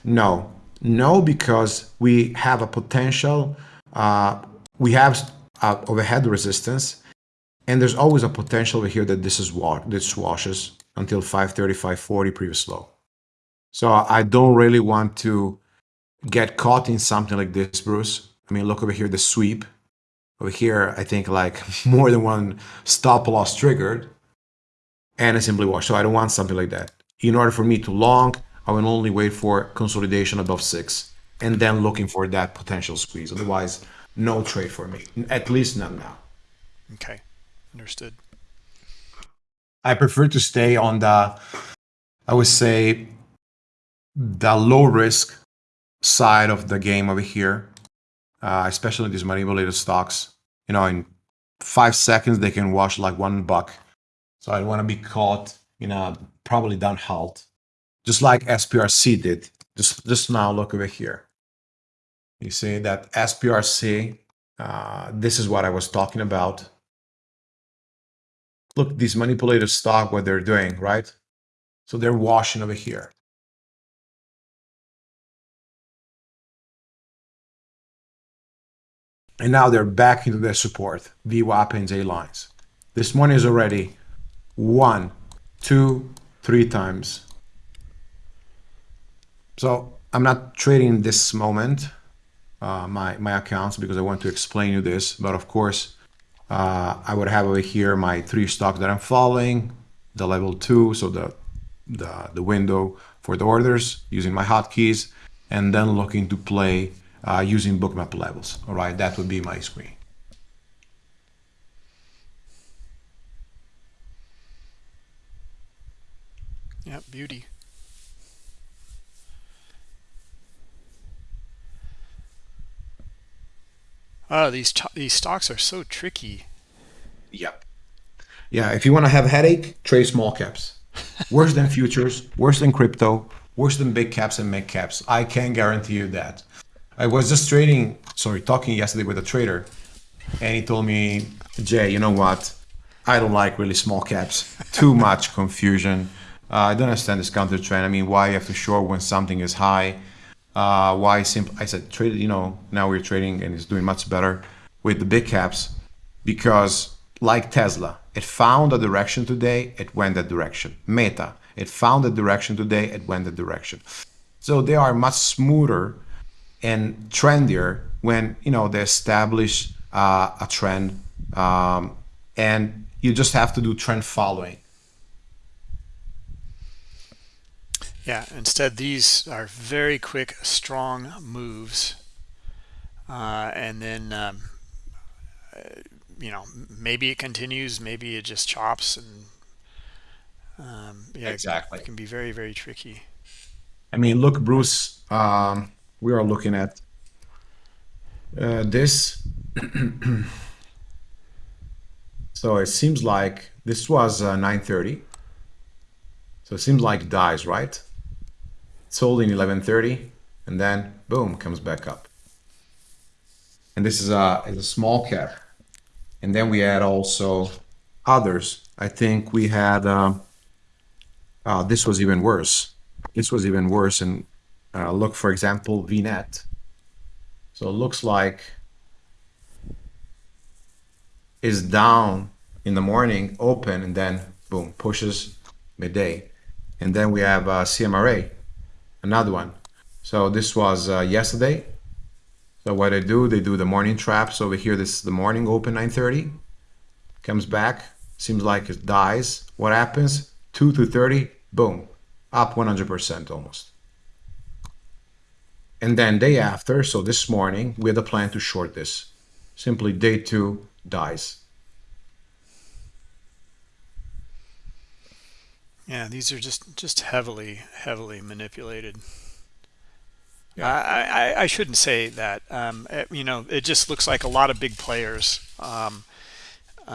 No, no, because we have a potential. Uh, we have uh, overhead resistance, and there's always a potential over here that this is what this washes until 530, 540 previous low. So I don't really want to get caught in something like this, Bruce. I mean, look over here, the sweep. Over here, I think like more than one stop loss triggered and a simply wash. So I don't want something like that. In order for me to long, I will only wait for consolidation above six and then looking for that potential squeeze. Otherwise, no trade for me, at least not now. Okay, understood. I prefer to stay on the, I would say, the low risk side of the game over here, uh, especially these manipulated stocks. You know, in five seconds, they can wash like one buck. So I want to be caught in a probably down halt, just like SPRC did. Just, just now, look over here. You see that SPRC, uh, this is what I was talking about. Look, these manipulated stock, what they're doing, right? So they're washing over here. And now they're back into their support, VWAP and J lines. This one is already one, two, three times. So I'm not trading this moment, uh, my, my accounts, because I want to explain you this. But of course, uh, I would have over here my three stocks that I'm following, the level two, so the, the, the window for the orders using my hotkeys, and then looking to play uh, using bookmap levels. All right, that would be my screen. Yeah, beauty. Oh, these these stocks are so tricky. Yep. Yeah, if you want to have a headache, trade small caps. Worse than futures, worse than crypto, worse than big caps and mid caps. I can guarantee you that. I was just trading, sorry, talking yesterday with a trader, and he told me, Jay, you know what? I don't like really small caps. Too much confusion. Uh, I don't understand this counter trend. I mean, why you have to short when something is high? Uh, why simple? I said trade. You know, now we're trading and it's doing much better with the big caps because, like Tesla, it found a direction today. It went that direction. Meta, it found a direction today. It went that direction. So they are much smoother and trendier when you know they establish uh, a trend, um, and you just have to do trend following Yeah, instead these are very quick, strong moves. Uh, and then, um, uh, you know, maybe it continues, maybe it just chops and um, yeah, exactly. It can be very, very tricky. I mean, look, Bruce, um, we are looking at uh, this. so it seems like this was uh, 930. So it seems like dies, right? Sold in 1130 and then boom comes back up. And this is a, is a small cap. And then we had also others. I think we had uh, uh, this was even worse. This was even worse and uh, look for example vnet. So it looks like is down in the morning open and then boom pushes midday. And then we have uh, cmra another one. So this was uh, yesterday. So what I do, they do the morning traps over here. This is the morning open 9:30. Comes back, seems like it dies. What happens? 2 to 30, boom, up 100% almost. And then day after, so this morning, we had a plan to short this. Simply day two dies. Yeah, these are just just heavily heavily manipulated. Yeah. I, I, I shouldn't say that. Um, it, you know, it just looks like a lot of big players. Um,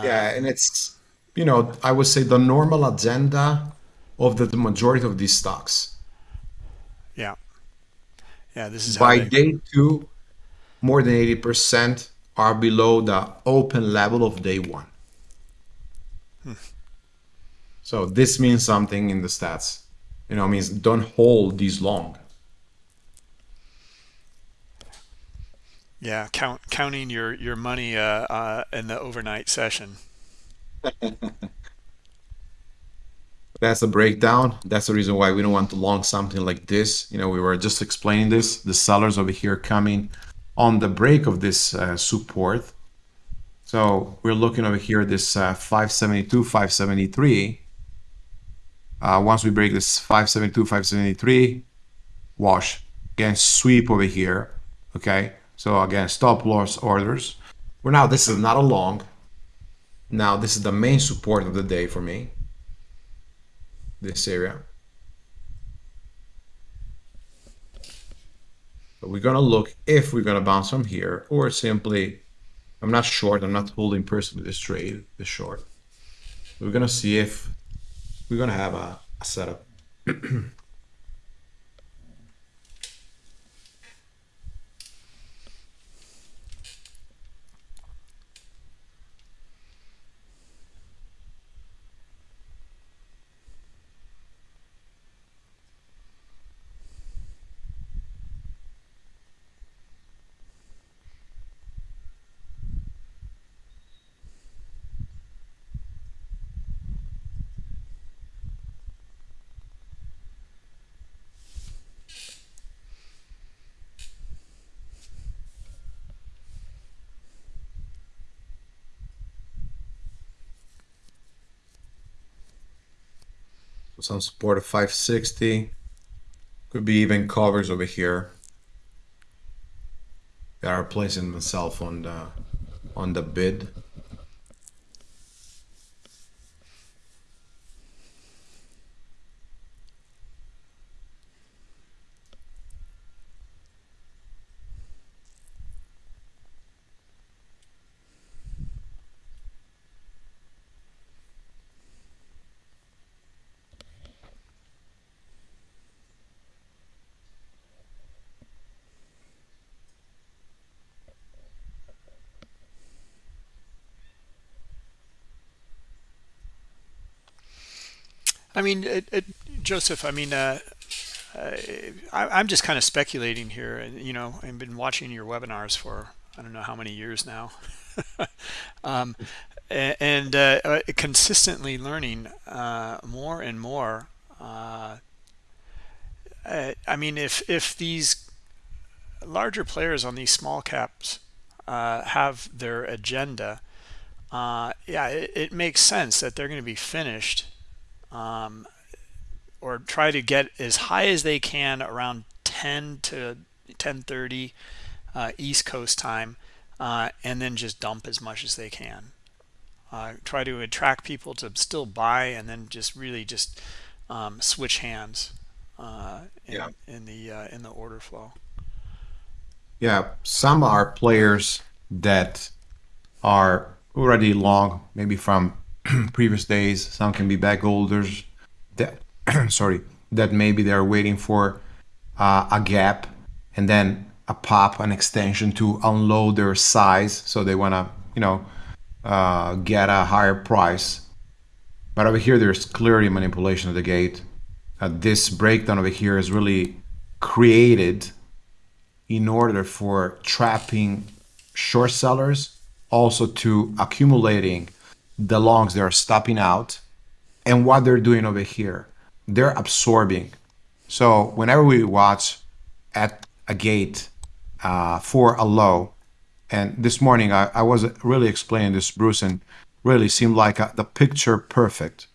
yeah, and it's you know I would say the normal agenda of the, the majority of these stocks. Yeah, yeah. This is by they... day two, more than eighty percent are below the open level of day one. So this means something in the stats. You know, means don't hold these long. Yeah, count counting your your money uh, uh, in the overnight session. That's a breakdown. That's the reason why we don't want to long something like this. You know, we were just explaining this. The sellers over here coming on the break of this uh, support. So we're looking over here, this uh, 572, 573 uh, once we break this 572, 573, wash. Again, sweep over here. Okay. So again, stop loss orders. Well, now this is not a long. Now this is the main support of the day for me. This area. But we're gonna look if we're gonna bounce from here or simply, I'm not short, I'm not holding personally this trade, this short. We're gonna see if we're going to have a, a setup. some support of 560 could be even covers over here. That are placing myself on the uh, on the bid I mean, it, it, Joseph, I mean, uh, uh, I, am just kind of speculating here, and you know, I've been watching your webinars for I don't know how many years now, um, and uh, uh, consistently learning uh, more and more. Uh, I mean, if if these larger players on these small caps have their agenda, yeah, it, it, makes sense that they're going to be finished. Um, or try to get as high as they can around 10 to 10:30 uh, East Coast time, uh, and then just dump as much as they can. Uh, try to attract people to still buy, and then just really just um, switch hands uh, in, yeah. in the uh, in the order flow. Yeah, some are players that are already long, maybe from previous days. Some can be bag holders that sorry, that maybe they're waiting for uh, a gap and then a pop, an extension to unload their size. So they want to, you know, uh, get a higher price. But over here, there's clearly manipulation of the gate. Uh, this breakdown over here is really created in order for trapping short sellers, also to accumulating the longs they are stopping out. And what they're doing over here they're absorbing. So whenever we watch at a gate uh, for a low, and this morning I, I was really explaining this, Bruce, and really seemed like a, the picture perfect.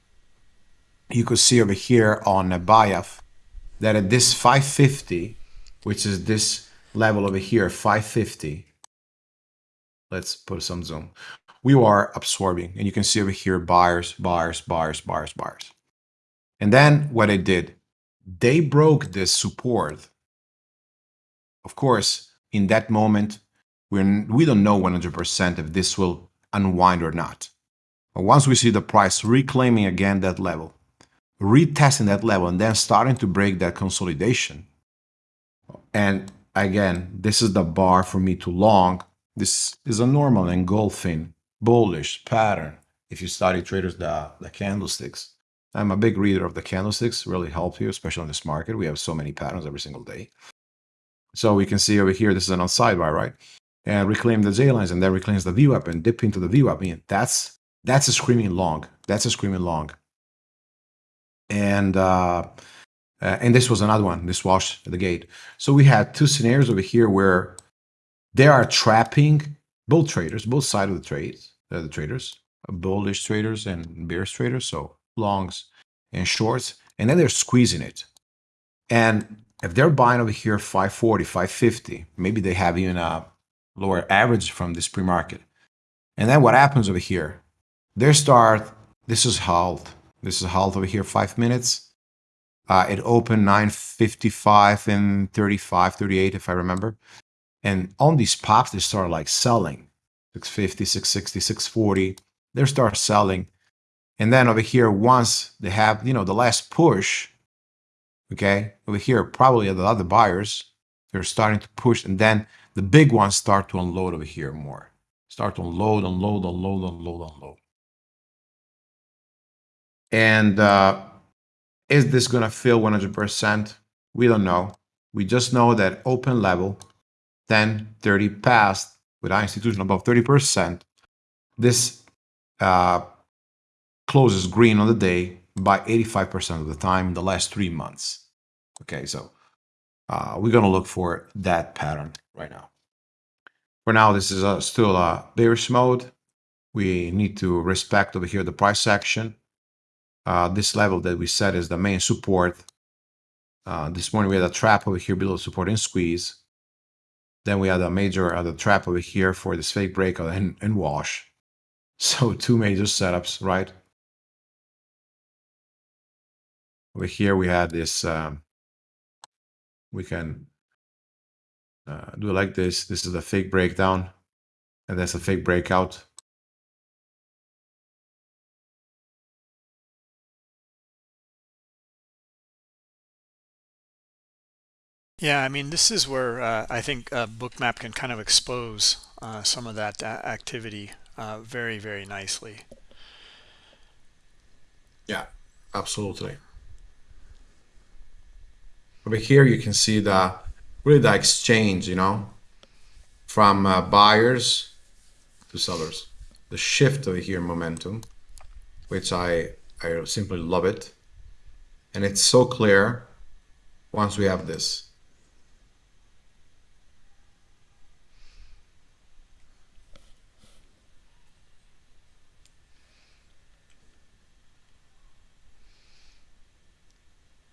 You could see over here on a BIAF that at this 550, which is this level over here, 550, let's put some zoom, we are absorbing. And you can see over here, buyers, buyers, buyers, buyers, buyers. And then what it did, they broke this support. Of course, in that moment, we're, we don't know 100% if this will unwind or not. But once we see the price reclaiming again that level, retesting that level, and then starting to break that consolidation. And again, this is the bar for me to long. This is a normal engulfing bullish pattern. If you study traders, the, the candlesticks. I'm a big reader of the candlesticks, really help you, especially on this market. We have so many patterns every single day. So we can see over here, this is an on sidebar, right? And reclaim the J lines and then reclaims the VWAP and dip into the VWAP. I mean, that's that's a screaming long. That's a screaming long. And uh, uh, and this was another one, this wash the gate. So we had two scenarios over here where they are trapping both traders, both sides of the trades, the traders, bullish traders and bearish traders. So longs and shorts, and then they're squeezing it. And if they're buying over here 540, 550, maybe they have even a lower average from this pre-market. And then what happens over here? They start, this is halt. This is halt over here, five minutes. Uh, it opened 955 and 35, 38, if I remember. And on these pops, they start like selling 650, 660, 640. They start selling. And then over here, once they have, you know, the last push, okay, over here, probably the other buyers, they're starting to push. And then the big ones start to unload over here more. Start to unload, unload, unload, unload, unload. And uh, is this going to fill 100%? We don't know. We just know that open level, 10, 30 past with our institution above 30%, this uh, closes green on the day by 85% of the time in the last three months. Okay, so uh, we're going to look for that pattern right now. For now, this is a, still a bearish mode. We need to respect over here the price action. Uh, this level that we set is the main support. Uh, this morning we had a trap over here below support and squeeze. Then we had a major other trap over here for this fake breakout and, and wash. So two major setups, right? over here we had this um, we can uh, do like this this is a fake breakdown and that's a fake breakout Yeah, I mean, this is where uh, I think uh, Bookmap can kind of expose uh, some of that activity uh, very, very nicely. Yeah, absolutely. over here you can see the really the exchange, you know, from uh, buyers to sellers. The shift over here momentum, which I I simply love it, and it's so clear once we have this.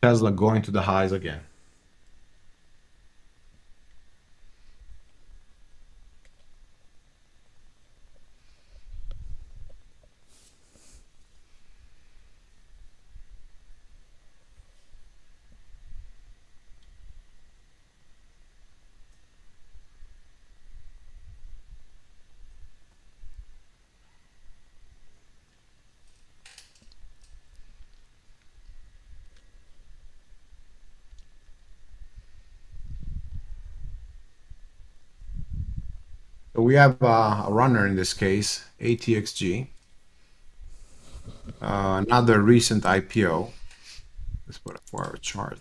Tesla going to the highs again. We have uh, a runner in this case, ATXG. Uh, another recent IPO. Let's put a forward chart.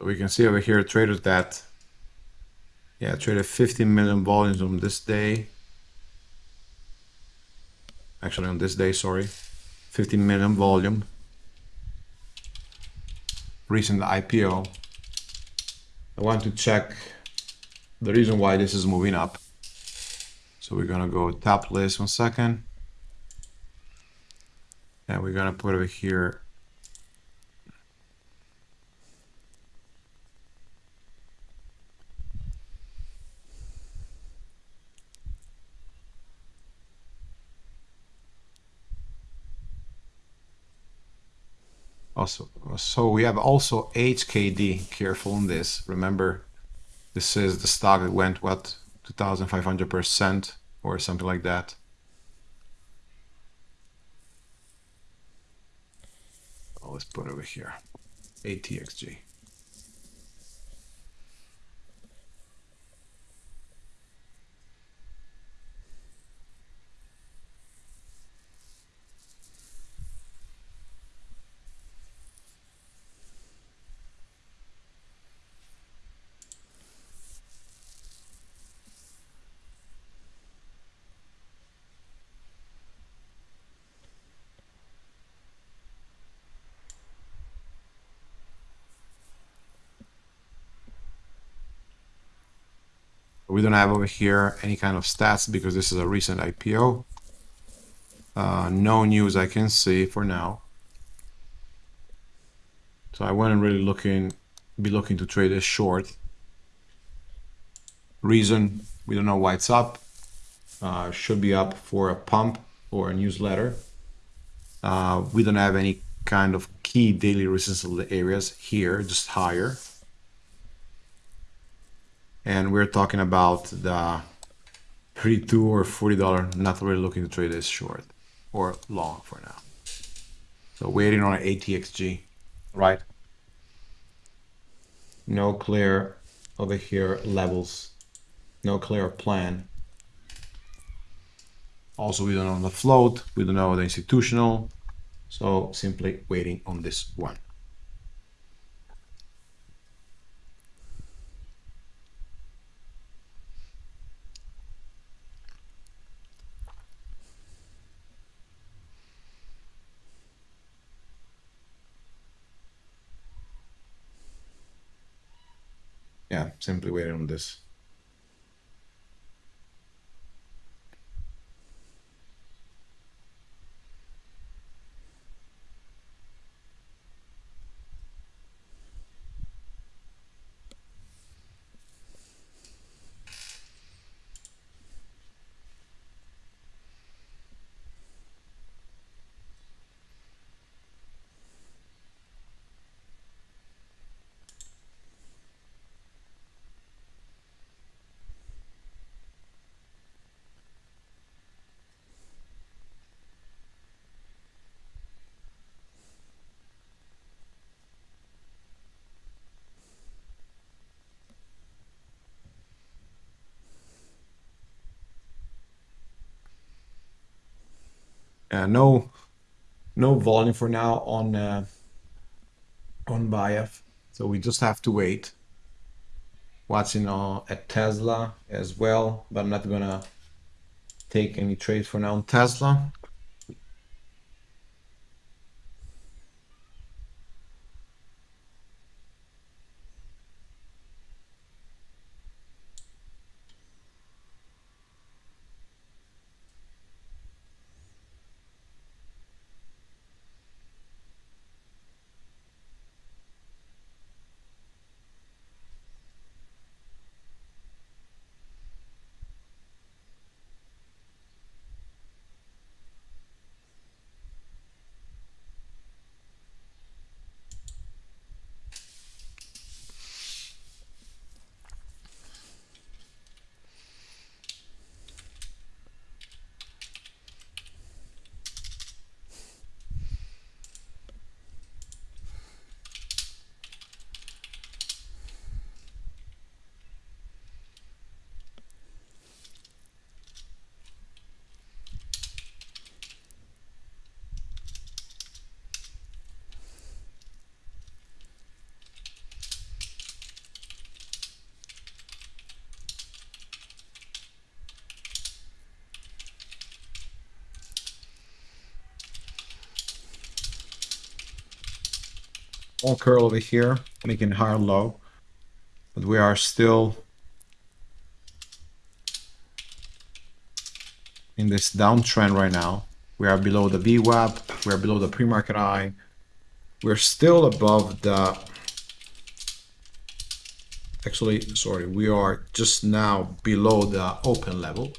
We can see over here traders that yeah, traded 15 million volumes on this day. Actually, on this day, sorry. 15 million volume. Recent IPO. I want to check the reason why this is moving up. So we're gonna go top list one second. And we're gonna put over here Also, so we have also HKD. Careful on this. Remember, this is the stock that went what 2,500 percent or something like that. Oh, let's put over here. ATXG. We don't have over here any kind of stats because this is a recent IPO. Uh, no news I can see for now. So I wasn't really looking, be looking to trade this short. Reason, we don't know why it's up. Uh, should be up for a pump or a newsletter. Uh, we don't have any kind of key daily resistance areas here, just higher and we're talking about the 32 or 40 dollar not really looking to trade this short or long for now. So waiting on ATXG right? No clear over here levels no clear plan. Also we don't know the float we don't know the institutional so simply waiting on this one yeah, simply waiting on this. Uh, no no volume for now on uh, on BIAF. So we just have to wait. Watching uh, at Tesla as well, but I'm not gonna take any trades for now on Tesla. Small curl over here, making higher low. But we are still in this downtrend right now. We are below the VWAP, we are below the pre-market high. We're still above the actually sorry we are just now below the open level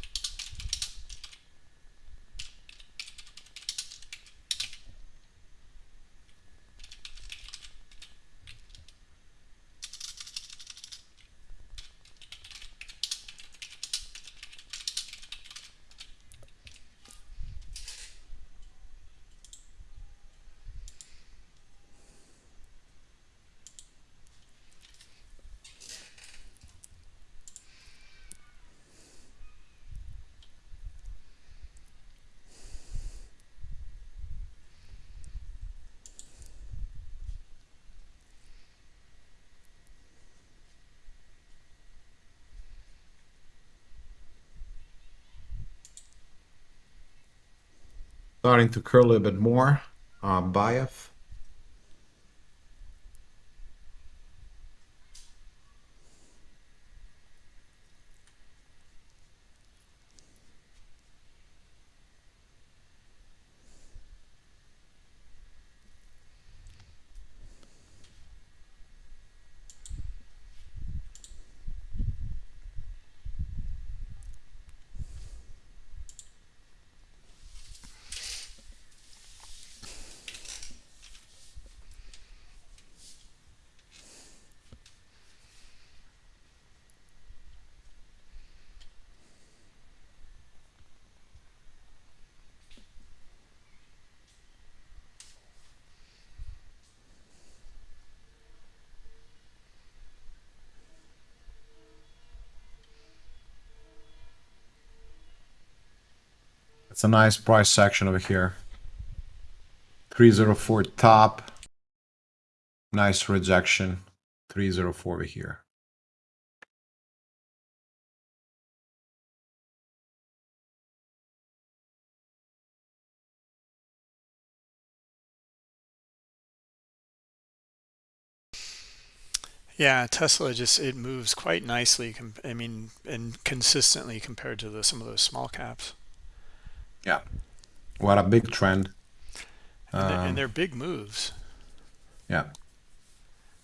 starting to curl a bit more. Uh, BIAF. It's a nice price section over here. 304 top. Nice rejection. 304 over here. Yeah, Tesla just it moves quite nicely. I mean, and consistently compared to the, some of those small caps. Yeah. What a big trend. And, um, they're, and they're big moves. Yeah.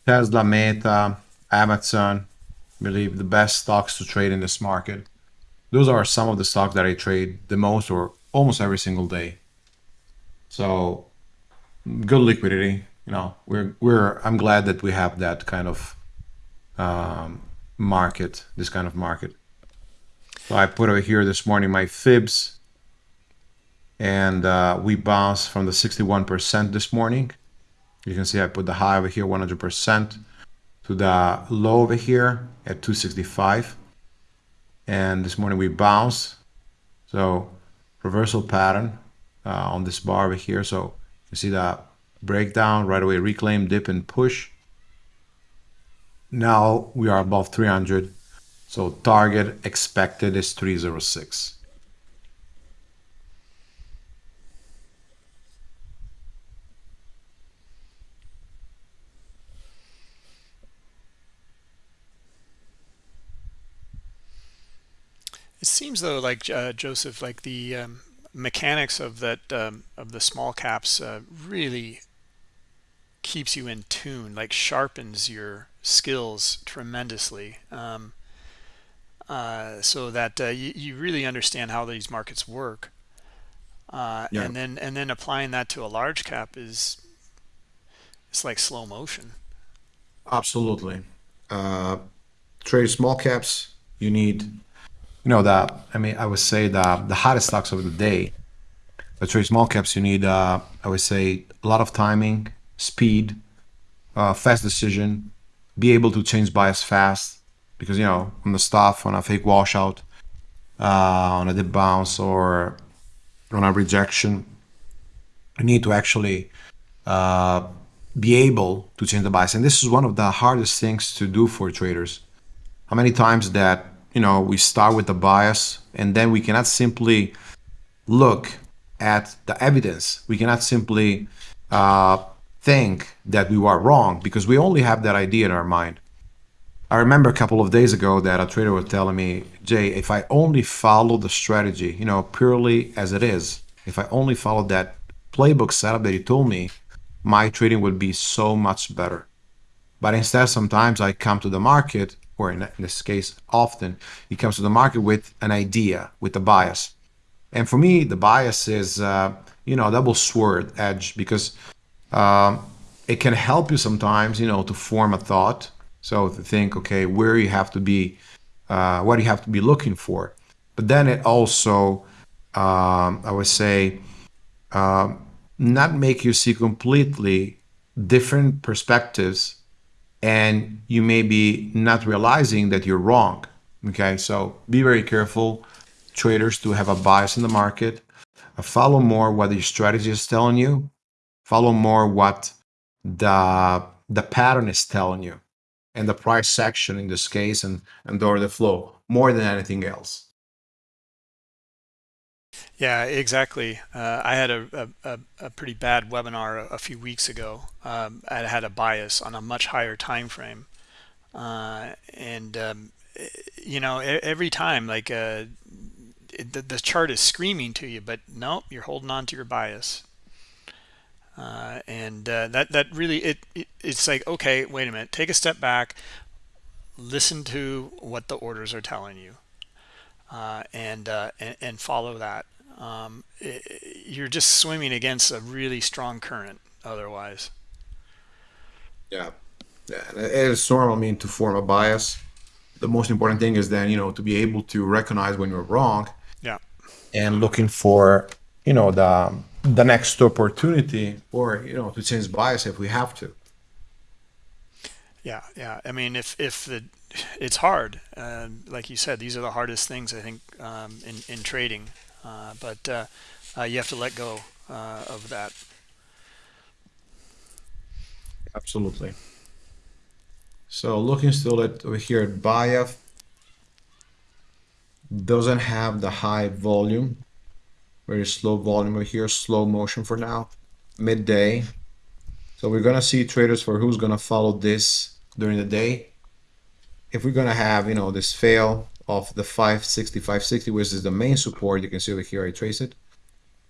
Tesla, Meta, Amazon, believe the best stocks to trade in this market. Those are some of the stocks that I trade the most or almost every single day. So good liquidity. You know, we're we're I'm glad that we have that kind of um, market, this kind of market. So I put over here this morning my fibs and uh, we bounced from the 61% this morning. You can see I put the high over here 100% to the low over here at 265 and this morning we bounced so reversal pattern uh, on this bar over here. So you see that breakdown right away, reclaim, dip, and push. Now we are above 300. So target expected is 306. It seems though, like uh, Joseph, like the um, mechanics of that um, of the small caps uh, really keeps you in tune, like sharpens your skills tremendously, um, uh, so that uh, you, you really understand how these markets work. Uh, Yeah, and then and then applying that to a large cap is it's like slow motion. absolutely. Uh, trade small caps, you need, you know, that, I mean, I would say the, the hottest stocks of the day. But trade small caps, you need, uh, I would say, a lot of timing, speed, uh, fast decision, be able to change bias fast. Because, you know, on the stuff, on a fake washout, uh, on a dip bounce, or on a rejection, you need to actually uh, be able to change the bias. And this is one of the hardest things to do for traders. How many times that, you know, we start with the bias and then we cannot simply look at the evidence. We cannot simply uh, think that we are wrong because we only have that idea in our mind. I remember a couple of days ago that a trader was telling me, Jay, if I only follow the strategy, you know, purely as it is, if I only followed that playbook setup that you told me, my trading would be so much better. But instead, sometimes I come to the market, or in, this case, often, it comes to the market with an idea, with a bias. And for me, the bias is, uh, you know, double sword edge because um, it can help you sometimes, you know, to form a thought. So to think, okay, where you have to be, uh, what you have to be looking for. But then it also, um, I would say, um, not make you see completely different perspectives and you may be not realizing that you're wrong. Okay, so be very careful, traders, to have a bias in the market. Follow more what your strategy is telling you. Follow more what the the pattern is telling you, and the price section in this case, and and the order flow more than anything else. Yeah, exactly. Uh, I had a, a, a pretty bad webinar a, a few weeks ago. Um, I had a bias on a much higher time frame, uh, and um, eh, you know, every time like uh, it, the, the chart is screaming to you, but nope, you're holding on to your bias, uh, and uh, that that really it, it it's like okay, wait a minute, take a step back, listen to what the orders are telling you, uh, and, uh, and and follow that. Um, i you're just swimming against a really strong current otherwise. Yeah, yeah, it normal. I mean, to form a bias, the most important thing is then you know to be able to recognize when you're wrong Yeah. and looking for you know the the next opportunity or you know to change bias if we have to. Yeah, yeah. I mean, if if the it's hard, like you said, these are the hardest things I think um, in in trading. Uh, but uh, uh, you have to let go uh, of that. Absolutely. So looking still at over here at BIAF doesn't have the high volume, very slow volume over here, slow motion for now, midday. So we're gonna see traders for who's gonna follow this during the day. If we're gonna have, you know, this fail of the 560, 560, which is the main support, you can see over here, I trace it.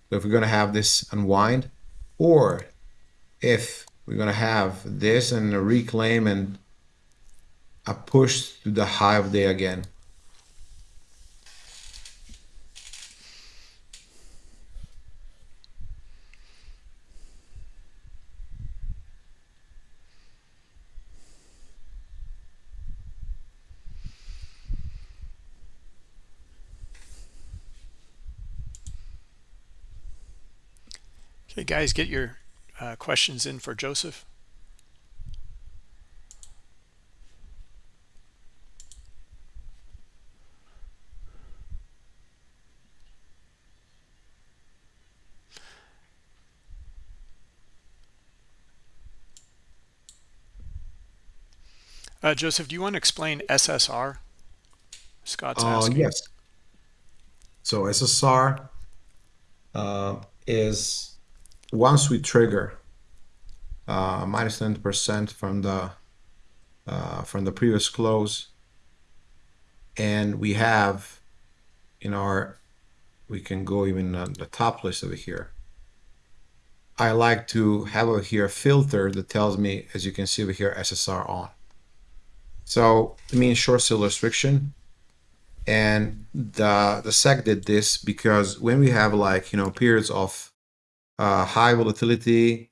So if we're gonna have this unwind, or if we're gonna have this and a reclaim and a push to the high of day again. Okay, guys, get your uh, questions in for Joseph. Uh, Joseph, do you want to explain SSR? Scott's uh, asking. Yes. So SSR uh, is once we trigger uh, minus 10% from the uh, from the previous close, and we have in our we can go even on the top list over here. I like to have over here a filter that tells me, as you can see over here, SSR on. So it means short sale restriction and the the sec did this because when we have like you know periods of uh, high volatility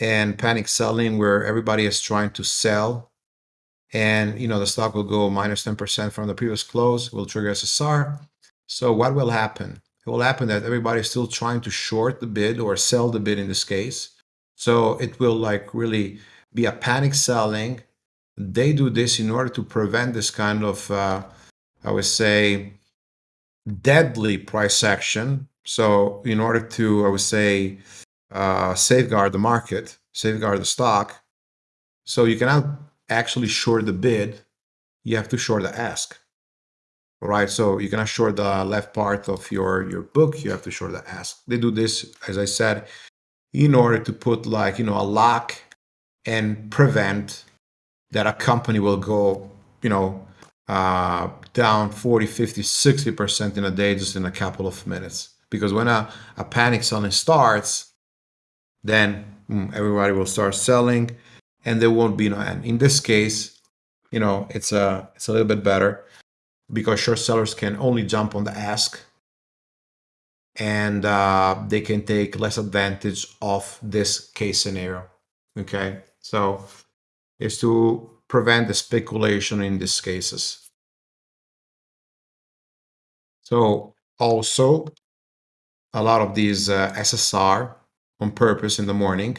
and panic selling where everybody is trying to sell. And you know the stock will go minus 10% from the previous close will trigger ssr so what will happen? It will happen that everybody is still trying to short the bid or sell the bid in this case. So it will like really be a panic selling. They do this in order to prevent this kind of uh, I would say, deadly price action. So in order to, I would say, uh, safeguard the market, safeguard the stock, so you cannot actually short the bid, you have to short the ask. All right, so you cannot short the left part of your, your book, you have to short the ask. They do this, as I said, in order to put like, you know, a lock and prevent that a company will go, you know, uh, down 40, 50, 60% in a day just in a couple of minutes. Because when a, a panic selling starts, then mm, everybody will start selling and there won't be no end. In this case, you know, it's a, it's a little bit better because short sellers can only jump on the ask and uh, they can take less advantage of this case scenario. Okay, so is to prevent the speculation in these cases. So also a lot of these uh, SSR on purpose in the morning.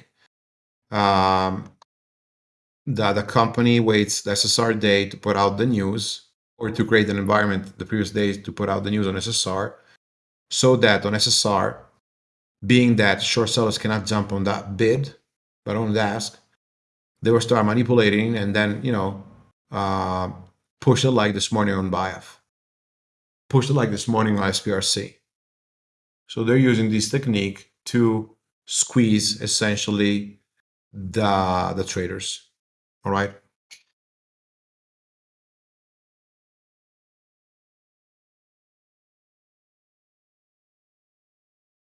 Um, the, the company waits the SSR day to put out the news or to create an environment the previous day to put out the news on SSR so that on SSR, being that short sellers cannot jump on that bid, but on the ask, they will start manipulating and then, you know, uh, push it like this morning on BIAF, push it like this morning on SPRC. So they're using this technique to squeeze essentially the, the traders. All right.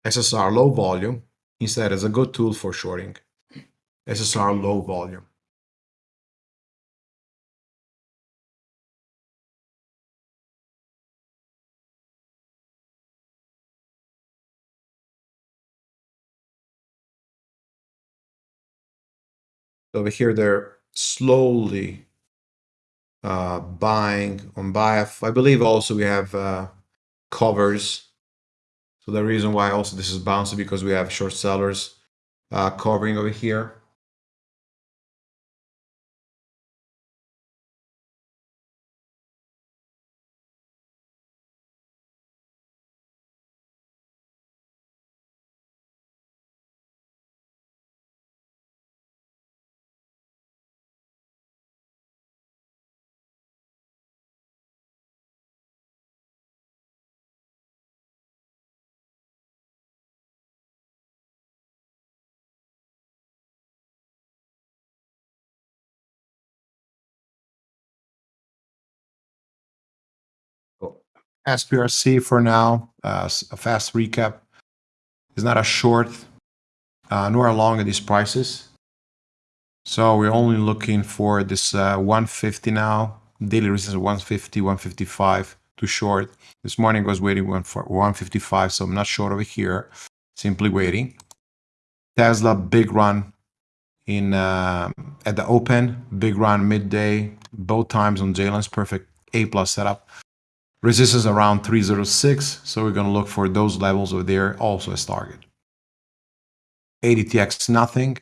SSR low volume instead is a good tool for shorting. SSR low volume. Over here, they're slowly uh, buying on BIAF. I believe also we have uh, covers. So the reason why also this is bouncing because we have short sellers uh, covering over here. SPRC for now, uh, a fast recap, is not a short uh, nor a long at these prices. So we're only looking for this uh, 150 now, daily resistance 150, 155 to short. This morning was waiting for 155, so I'm not short over here, simply waiting. Tesla, big run in uh, at the open, big run midday, both times on Jalen's perfect A plus setup. Resistance around 306, so we're going to look for those levels over there also as target. ADTX nothing,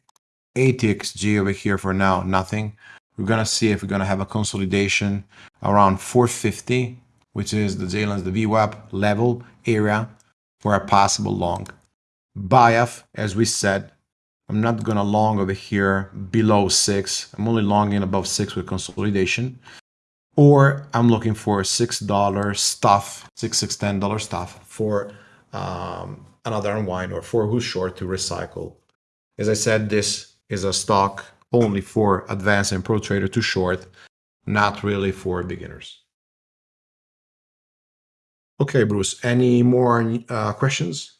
ATXG over here for now nothing. We're going to see if we're going to have a consolidation around 450, which is the Jalen's, the VWAP level area for a possible long. BIAF, as we said, I'm not gonna long over here below six. I'm only longing above six with consolidation. Or I'm looking for six dollar stuff, six six ten dollar stuff for um, another unwind or for who's short to recycle. As I said, this is a stock only for advanced and pro trader to short, not really for beginners. Okay, Bruce, any more uh, questions?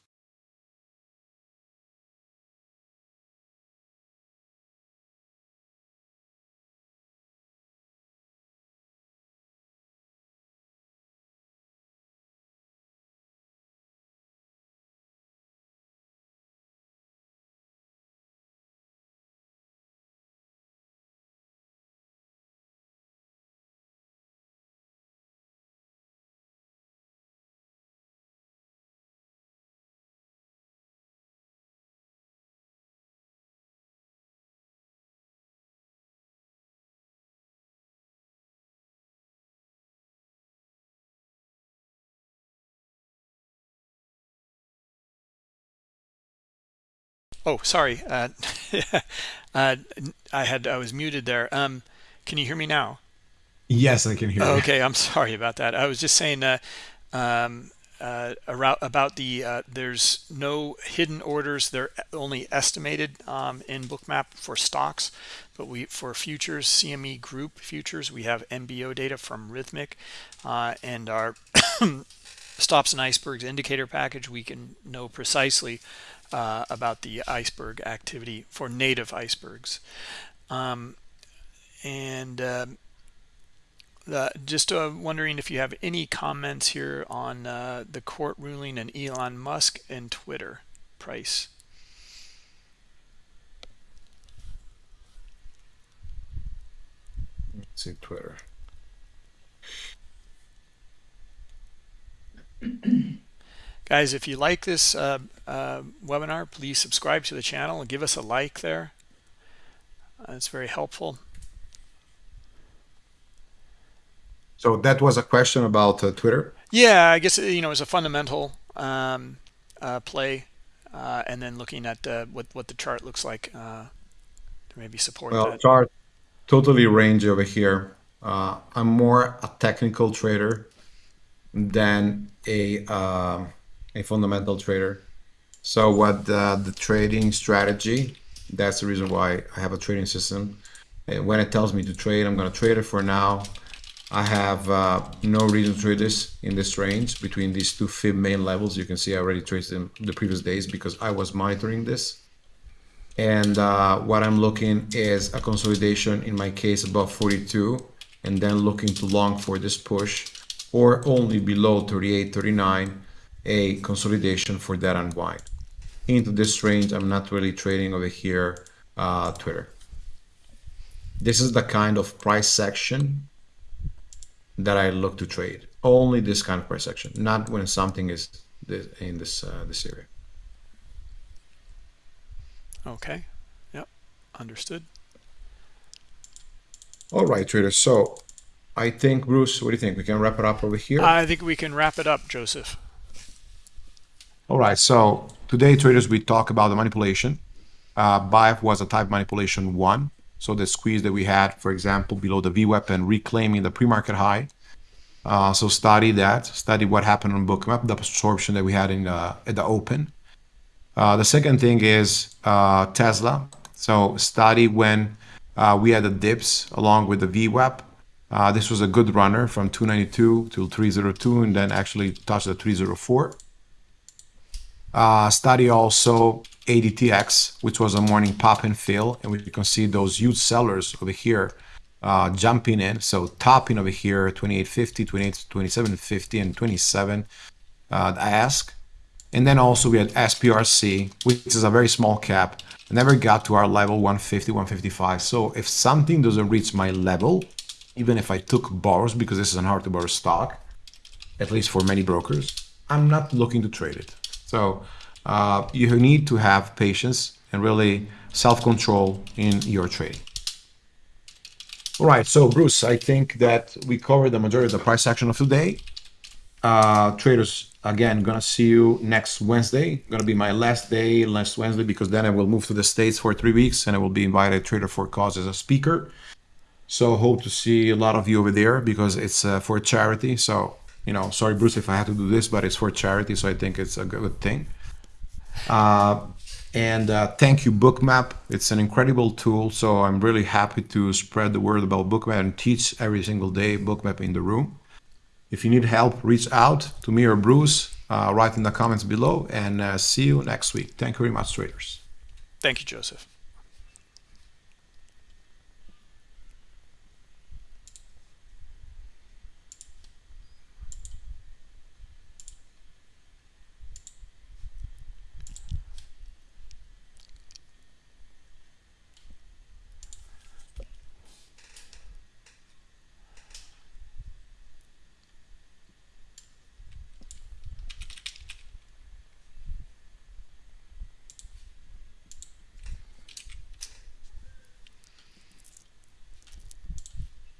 Oh, sorry. Uh, uh, I had I was muted there. Um, can you hear me now? Yes, I can hear you. Okay, I'm sorry about that. I was just saying uh, um, uh, about the uh, there's no hidden orders. They're only estimated um, in Bookmap for stocks, but we for futures CME Group futures we have MBO data from Rithmic uh, and our stops and icebergs indicator package. We can know precisely uh, about the iceberg activity for native icebergs. Um, and uh, uh, just uh, wondering if you have any comments here on uh, the court ruling and Elon Musk and Twitter price. Let's see Twitter. Guys, if you like this uh, uh, webinar, please subscribe to the channel and give us a like there. Uh, it's very helpful. So that was a question about uh, Twitter? Yeah, I guess, you know, it's a fundamental um, uh, play uh, and then looking at what, what the chart looks like maybe support well, that. chart totally range over here. I'm more a technical trader than a a fundamental trader. So what the, the trading strategy, that's the reason why I have a trading system. And when it tells me to trade, I'm going to trade it for now. I have uh, no reason to trade this in this range between these two fib main levels. You can see I already traded them the previous days because I was monitoring this. And uh, what I'm looking is a consolidation, in my case, above 42, and then looking to long for this push or only below 38, 39 a consolidation for that unwind. Into this range, I'm not really trading over here uh, Twitter. This is the kind of price section that I look to trade. Only this kind of price section, not when something is in this uh, this area. Okay. Yep. Understood. All right, traders. So I think, Bruce, what do you think? We can wrap it up over here? I think we can wrap it up, Joseph. All right, so today traders, we talk about the manipulation. Uh, was a type manipulation one. So the squeeze that we had, for example, below the VWAP and reclaiming the pre-market high. Uh, so study that, study what happened on Bookmap, the absorption that we had in uh, at the open. Uh, the second thing is uh, Tesla. So study when uh, we had the dips along with the VWAP. Uh, this was a good runner from 292 to 302 and then actually touched the 304 uh, study also ADTX, which was a morning pop and fill, and we can see those huge sellers over here uh, jumping in. So topping over here, 2850, 28, 2750, and 27 uh, ask. And then also we had SPRC, which is a very small cap, never got to our level 150, 155. So if something doesn't reach my level, even if I took borrows, because this is an hard to borrow stock, at least for many brokers, I'm not looking to trade it. So uh, you need to have patience and really self-control in your trading. All right, so Bruce, I think that we covered the majority of the price action of today. Uh, traders, again, gonna see you next Wednesday. Gonna be my last day last Wednesday because then I will move to the States for three weeks and I will be invited Trader for Cause as a speaker. So hope to see a lot of you over there because it's uh, for charity. So, you know, sorry, Bruce, if I have to do this, but it's for charity. So I think it's a good thing. Uh, and uh, thank you, Bookmap. It's an incredible tool. So I'm really happy to spread the word about Bookmap and teach every single day Bookmap in the room. If you need help, reach out to me or Bruce. Uh, write in the comments below and uh, see you next week. Thank you very much, traders. Thank you, Joseph.